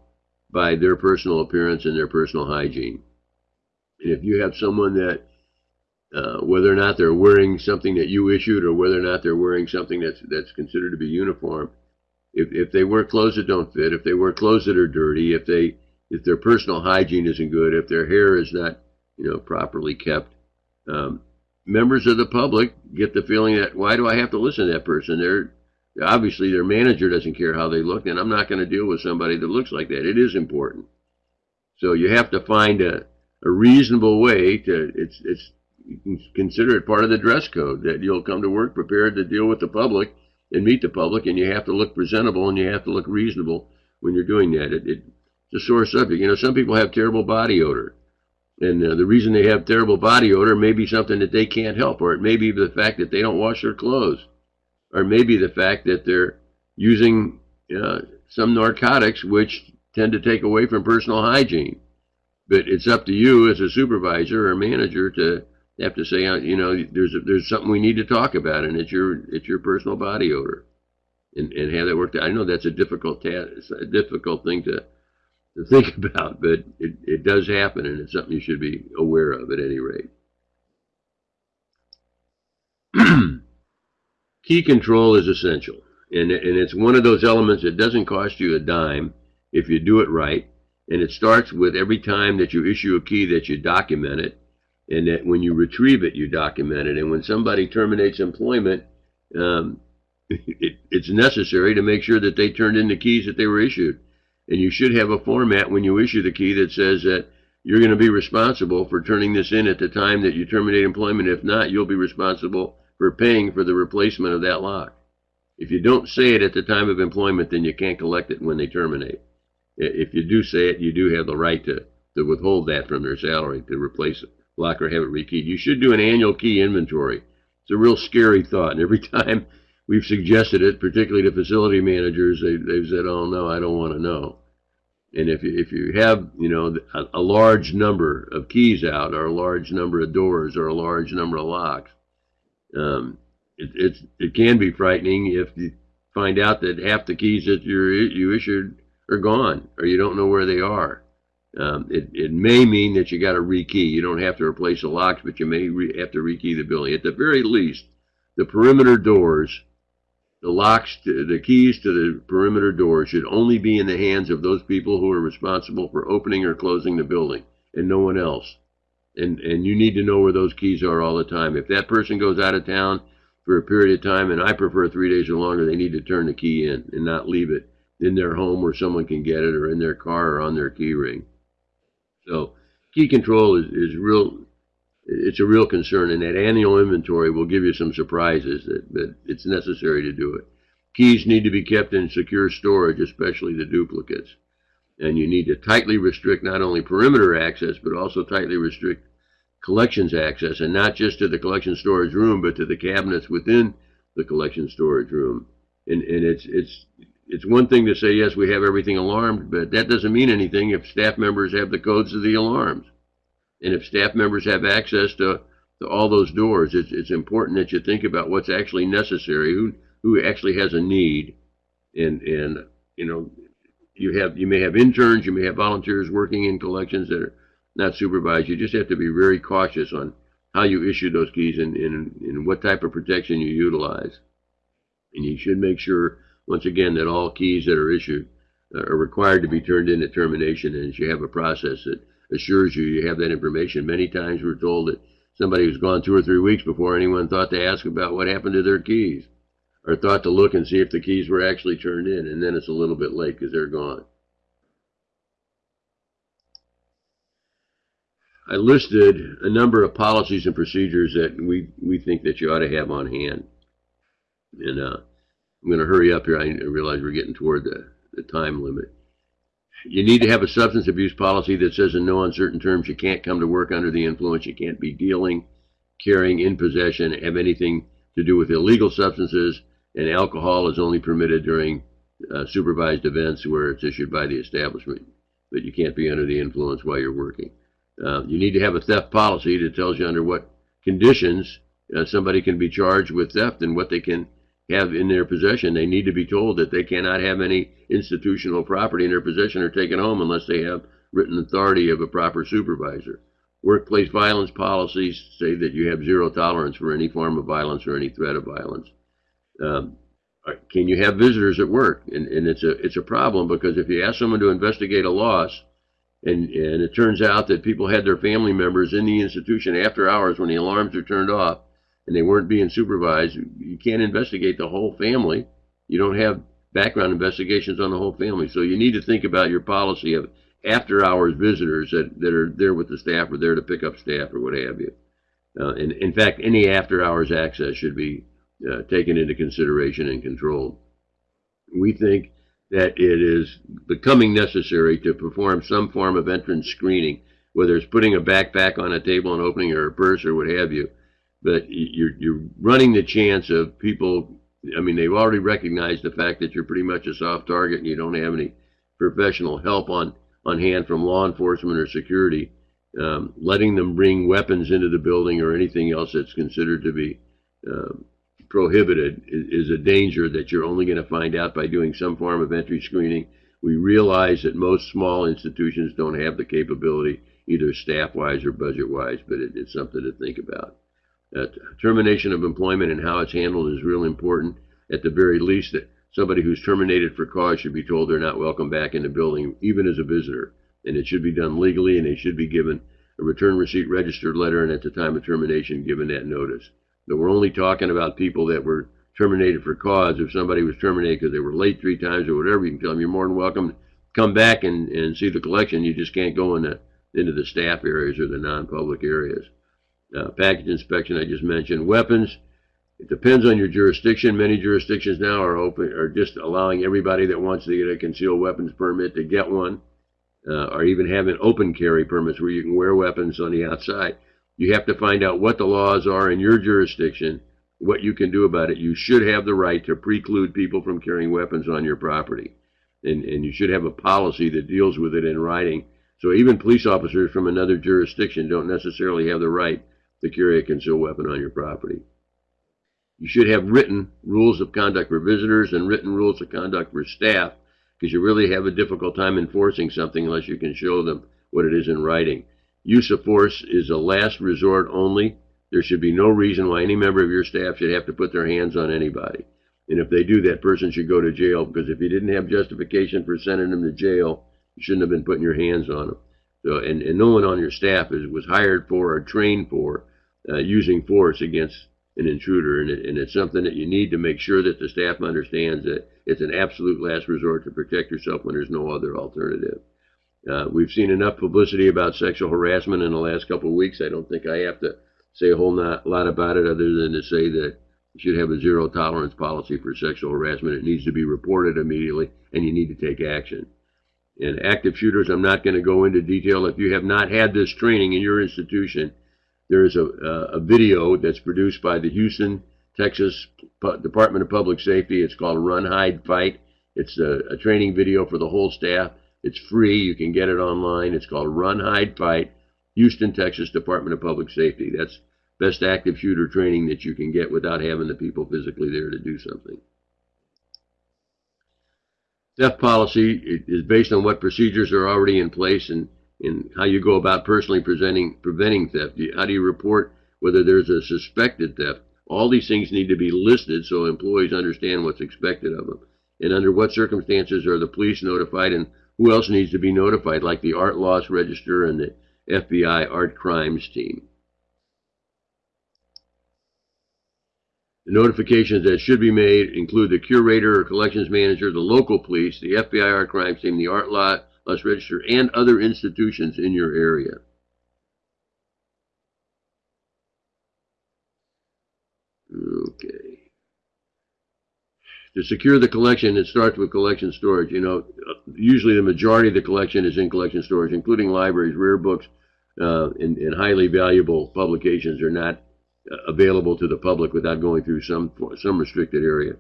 by their personal appearance and their personal hygiene. And if you have someone that, uh, whether or not they're wearing something that you issued or whether or not they're wearing something that's, that's considered to be uniform, if, if they wear clothes that don't fit, if they wear clothes that are dirty, if they, if their personal hygiene isn't good, if their hair is not, you know, properly kept, um, members of the public get the feeling that why do I have to listen to that person? They're obviously their manager doesn't care how they look, and I'm not going to deal with somebody that looks like that. It is important. So you have to find a, a reasonable way to it's it's you can consider it part of the dress code that you'll come to work prepared to deal with the public and meet the public, and you have to look presentable and you have to look reasonable when you're doing that. It, it, it's a sore subject. You know, some people have terrible body odor. And uh, the reason they have terrible body odor may be something that they can't help, or it may be the fact that they don't wash their clothes, or maybe the fact that they're using uh, some narcotics which tend to take away from personal hygiene. But it's up to you as a supervisor or manager to have to say, uh, you know, there's a, there's something we need to talk about, and it's your it's your personal body odor, and and have that worked. out. I know that's a difficult task, a difficult thing to to think about, but it, it does happen, and it's something you should be aware of at any rate. Key control is essential, and, and it's one of those elements that doesn't cost you a dime if you do it right, and it starts with every time that you issue a key that you document it, and that when you retrieve it, you document it, and when somebody terminates employment, um, it, it's necessary to make sure that they turned in the keys that they were issued and you should have a format when you issue the key that says that you're going to be responsible for turning this in at the time that you terminate employment. If not, you'll be responsible for paying for the replacement of that lock. If you don't say it at the time of employment, then you can't collect it when they terminate. If you do say it, you do have the right to, to withhold that from their salary to replace it, lock or have it rekeyed. You should do an annual key inventory. It's a real scary thought, and every time we've suggested it, particularly to facility managers, they, they've said, "Oh no, I don't want to know." And if if you have, you know, a, a, large number of keys out, or a large number of doors, or a large number of locks, um, it, it's it can be frightening if you find out that half the keys that you you issued are gone, or you don't know where they are. Um, it, it may mean that you got to rekey. You don't have to replace the locks, but you may have to rekey the building. At the very least, the perimeter doors the locks, to, the keys to the perimeter doors should only be in the hands of those people who are responsible for opening or closing the building and no one else. And, and you need to know where those keys are all the time. If that person goes out of town for a period of time, and I prefer three days or longer, they need to turn the key in and not leave it in their home where someone can get it or in their car or on their key ring. So key control is, is real it's a real concern, and that annual inventory will give you some surprises that, that it's necessary to do it. Keys need to be kept in secure storage, especially the duplicates. And you need to tightly restrict not only perimeter access, but also tightly restrict collections access, and not just to the collection storage room, but to the cabinets within the collection storage room. And, and it's, it's, it's one thing to say, yes, we have everything alarmed, but that doesn't mean anything if staff members have the codes to the alarms. And if staff members have access to, to all those doors, it's, it's important that you think about what's actually necessary, who, who actually has a need. And, and, you know, you have, you may have interns, you may have volunteers working in collections that are not supervised. You just have to be very cautious on how you issue those keys and, and, and what type of protection you utilize. And you should make sure, once again, that all keys that are issued are required to be turned in at termination and you have a process that assures you you have that information. Many times we're told that somebody who's gone two or three weeks before anyone thought to ask about what happened to their keys or thought to look and see if the keys were actually turned in, and then it's a little bit late because they're gone. I listed a number of policies and procedures that we, we think that you ought to have on hand. And uh, I'm going to hurry up here. I realize we're getting toward the, the time limit. You need to have a substance abuse policy that says in no uncertain terms you can't come to work under the influence, you can't be dealing, carrying, in possession, have anything to do with illegal substances, and alcohol is only permitted during uh, supervised events where it's issued by the establishment, but you can't be under the influence while you're working. Uh, you need to have a theft policy that tells you under what conditions uh, somebody can be charged with theft and what they can have in their possession. They need to be told that they cannot have any institutional property in their possession or taken home unless they have written authority of a proper supervisor. Workplace violence policies say that you have zero tolerance for any form of violence or any threat of violence. Um, can you have visitors at work? And, and it's a it's a problem because if you ask someone to investigate a loss, and and it turns out that people had their family members in the institution after hours when the alarms are turned off, and they weren't being supervised, you can't investigate the whole family. You don't have background investigations on the whole family, so you need to think about your policy of after hours visitors that, that are there with the staff or there to pick up staff or what have you. Uh, and in fact, any after hours access should be uh, taken into consideration and controlled. We think that it is becoming necessary to perform some form of entrance screening, whether it's putting a backpack on a table and opening or a purse or what have you. But you're, you're running the chance of people, I mean, they've already recognized the fact that you're pretty much a soft target and you don't have any professional help on on hand from law enforcement or security, um, letting them bring weapons into the building or anything else that's considered to be um, prohibited is, is, a danger that you're only going to find out by doing some form of entry screening. We realize that most small institutions don't have the capability, either staff-wise or budget-wise, but it, it's something to think about. Uh, termination of employment and how it's handled is real important. At the very least, that somebody who's terminated for cause should be told they're not welcome back in the building, even as a visitor. And it should be done legally, and they should be given a return receipt registered letter, and at the time of termination, given that notice. But we're only talking about people that were terminated for cause. If somebody was terminated because they were late three times or whatever, you can tell them you're more than welcome to come back and, and see the collection. You just can't go in the, into the staff areas or the non-public areas. Uh, package inspection, I just mentioned. Weapons, it depends on your jurisdiction. Many jurisdictions now are open, are just allowing everybody that wants to get a concealed weapons permit to get one, uh, or even having open carry permits where you can wear weapons on the outside. You have to find out what the laws are in your jurisdiction, what you can do about it. You should have the right to preclude people from carrying weapons on your property, and and you should have a policy that deals with it in writing. So even police officers from another jurisdiction don't necessarily have the right to carry a concealed weapon on your property. You should have written rules of conduct for visitors and written rules of conduct for staff because you really have a difficult time enforcing something unless you can show them what it is in writing. Use of force is a last resort only. There should be no reason why any member of your staff should have to put their hands on anybody. And if they do, that person should go to jail because if you didn't have justification for sending them to jail, you shouldn't have been putting your hands on them. So, and, and no one on your staff is, was hired for or trained for uh, using force against an intruder, and, it, and it's something that you need to make sure that the staff understands that it's an absolute last resort to protect yourself when there's no other alternative. Uh, we've seen enough publicity about sexual harassment in the last couple of weeks. I don't think I have to say a whole lot about it other than to say that you should have a zero tolerance policy for sexual harassment. It needs to be reported immediately, and you need to take action. And active shooters, I'm not going to go into detail. If you have not had this training in your institution, there is a, a video that's produced by the Houston, Texas Department of Public Safety. It's called Run, Hide, Fight. It's a, a training video for the whole staff. It's free. You can get it online. It's called Run, Hide, Fight, Houston, Texas Department of Public Safety. That's best active shooter training that you can get without having the people physically there to do something. Theft policy is based on what procedures are already in place and in how you go about personally presenting, preventing theft. How do you report whether there's a suspected theft? All these things need to be listed so employees understand what's expected of them. And under what circumstances are the police notified and who else needs to be notified, like the art loss register and the FBI art crimes team. The notifications that should be made include the curator or collections manager, the local police, the FBI art crimes team, the art lot, register, and other institutions in your area. Okay. To secure the collection, it starts with collection storage. You know, usually the majority of the collection is in collection storage, including libraries, rare books, uh, and, and, highly valuable publications are not uh, available to the public without going through some some restricted area.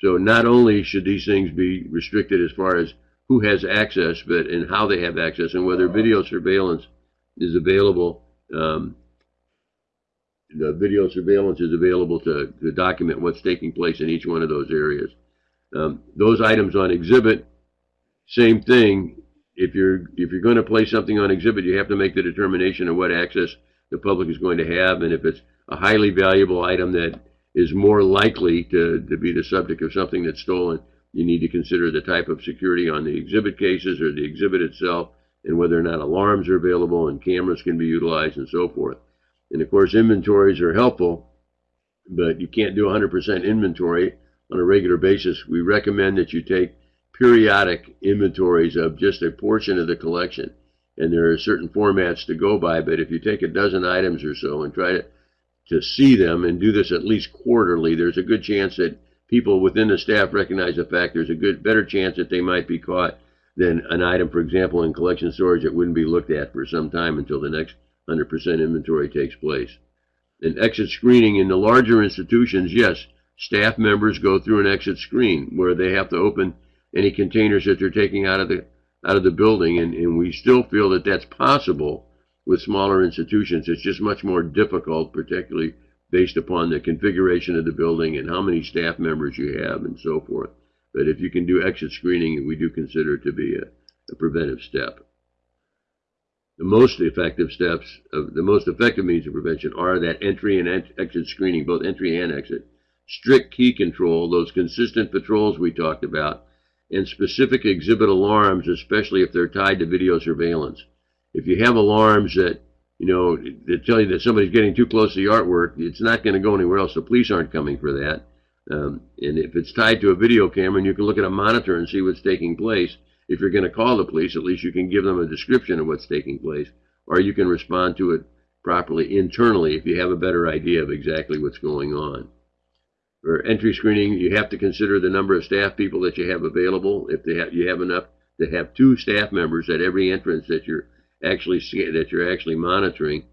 So not only should these things be restricted as far as who has access, but in how they have access and whether video surveillance is available. Um, the video surveillance is available to, to document what's taking place in each one of those areas. Um, those items on exhibit, same thing. If you're if you're going to place something on exhibit, you have to make the determination of what access the public is going to have, and if it's a highly valuable item that is more likely to, to be the subject of something that's stolen, you need to consider the type of security on the exhibit cases or the exhibit itself, and whether or not alarms are available and cameras can be utilized and so forth. And of course, inventories are helpful, but you can't do 100% inventory on a regular basis. We recommend that you take periodic inventories of just a portion of the collection. And there are certain formats to go by, but if you take a dozen items or so and try to, to see them and do this at least quarterly, there's a good chance that people within the staff recognize the fact there's a good better chance that they might be caught than an item, for example, in collection storage that wouldn't be looked at for some time until the next 100% inventory takes place. And exit screening in the larger institutions, yes, staff members go through an exit screen where they have to open any containers that they're taking out of the out of the building, and, and we still feel that that's possible with smaller institutions. It's just much more difficult, particularly based upon the configuration of the building and how many staff members you have and so forth. But if you can do exit screening, we do consider it to be a, a preventive step the most effective steps, of, the most effective means of prevention are that entry and exit screening, both entry and exit, strict key control, those consistent patrols we talked about, and specific exhibit alarms, especially if they're tied to video surveillance. If you have alarms that, you know, that tell you that somebody's getting too close to the artwork, it's not going to go anywhere else. The police aren't coming for that. Um, and if it's tied to a video camera and you can look at a monitor and see what's taking place, if you're going to call the police, at least you can give them a description of what's taking place, or you can respond to it properly internally if you have a better idea of exactly what's going on. For entry screening, you have to consider the number of staff people that you have available. If you have enough to have two staff members at every entrance that you're actually see that you're actually monitoring,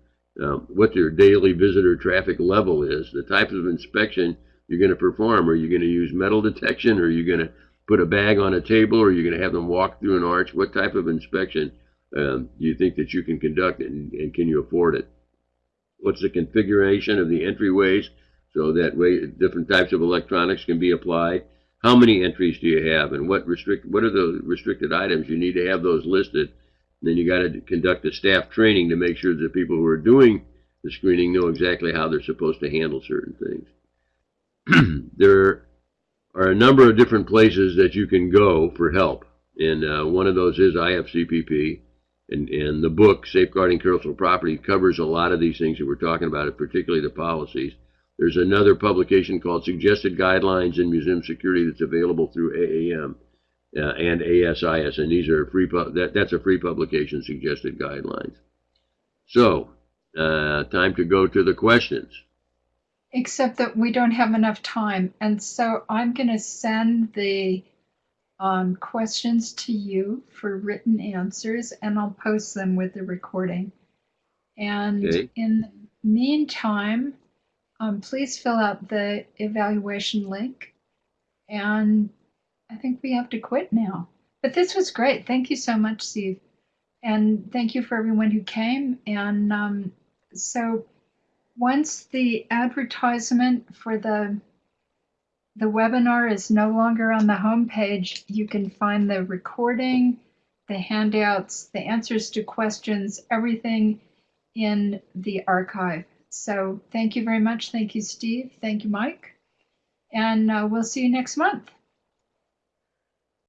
um, what their daily visitor traffic level is, the type of inspection you're going to perform. Are you going to use metal detection? Are you going to put a bag on a table or you're going to have them walk through an arch? What type of inspection um, do you think that you can conduct and, and, can you afford it? What's the configuration of the entryways so that way different types of electronics can be applied? How many entries do you have and what restrict what are the restricted items? You need to have those listed. Then you got to conduct a staff training to make sure that people who are doing the screening know exactly how they're supposed to handle certain things. there are a number of different places that you can go for help. And uh, one of those is IFCPP. And, and the book, Safeguarding Cultural Property, covers a lot of these things that we're talking about, particularly the policies. There's another publication called Suggested Guidelines in Museum Security that's available through AAM uh, and ASIS, and these are free. that, that's a free publication, Suggested Guidelines. So, uh, time to go to the questions except that we don't have enough time. And so I'm going to send the um, questions to you for written answers, and I'll post them with the recording. And okay. in the meantime, um, please fill out the evaluation link. And I think we have to quit now. But this was great. Thank you so much, Steve. And thank you for everyone who came. And um, so once the advertisement for the the webinar is no longer on the home page, you can find the recording, the handouts, the answers to questions, everything in the archive. So thank you very much. Thank you, Steve. Thank you, Mike. And uh, we'll see you next month.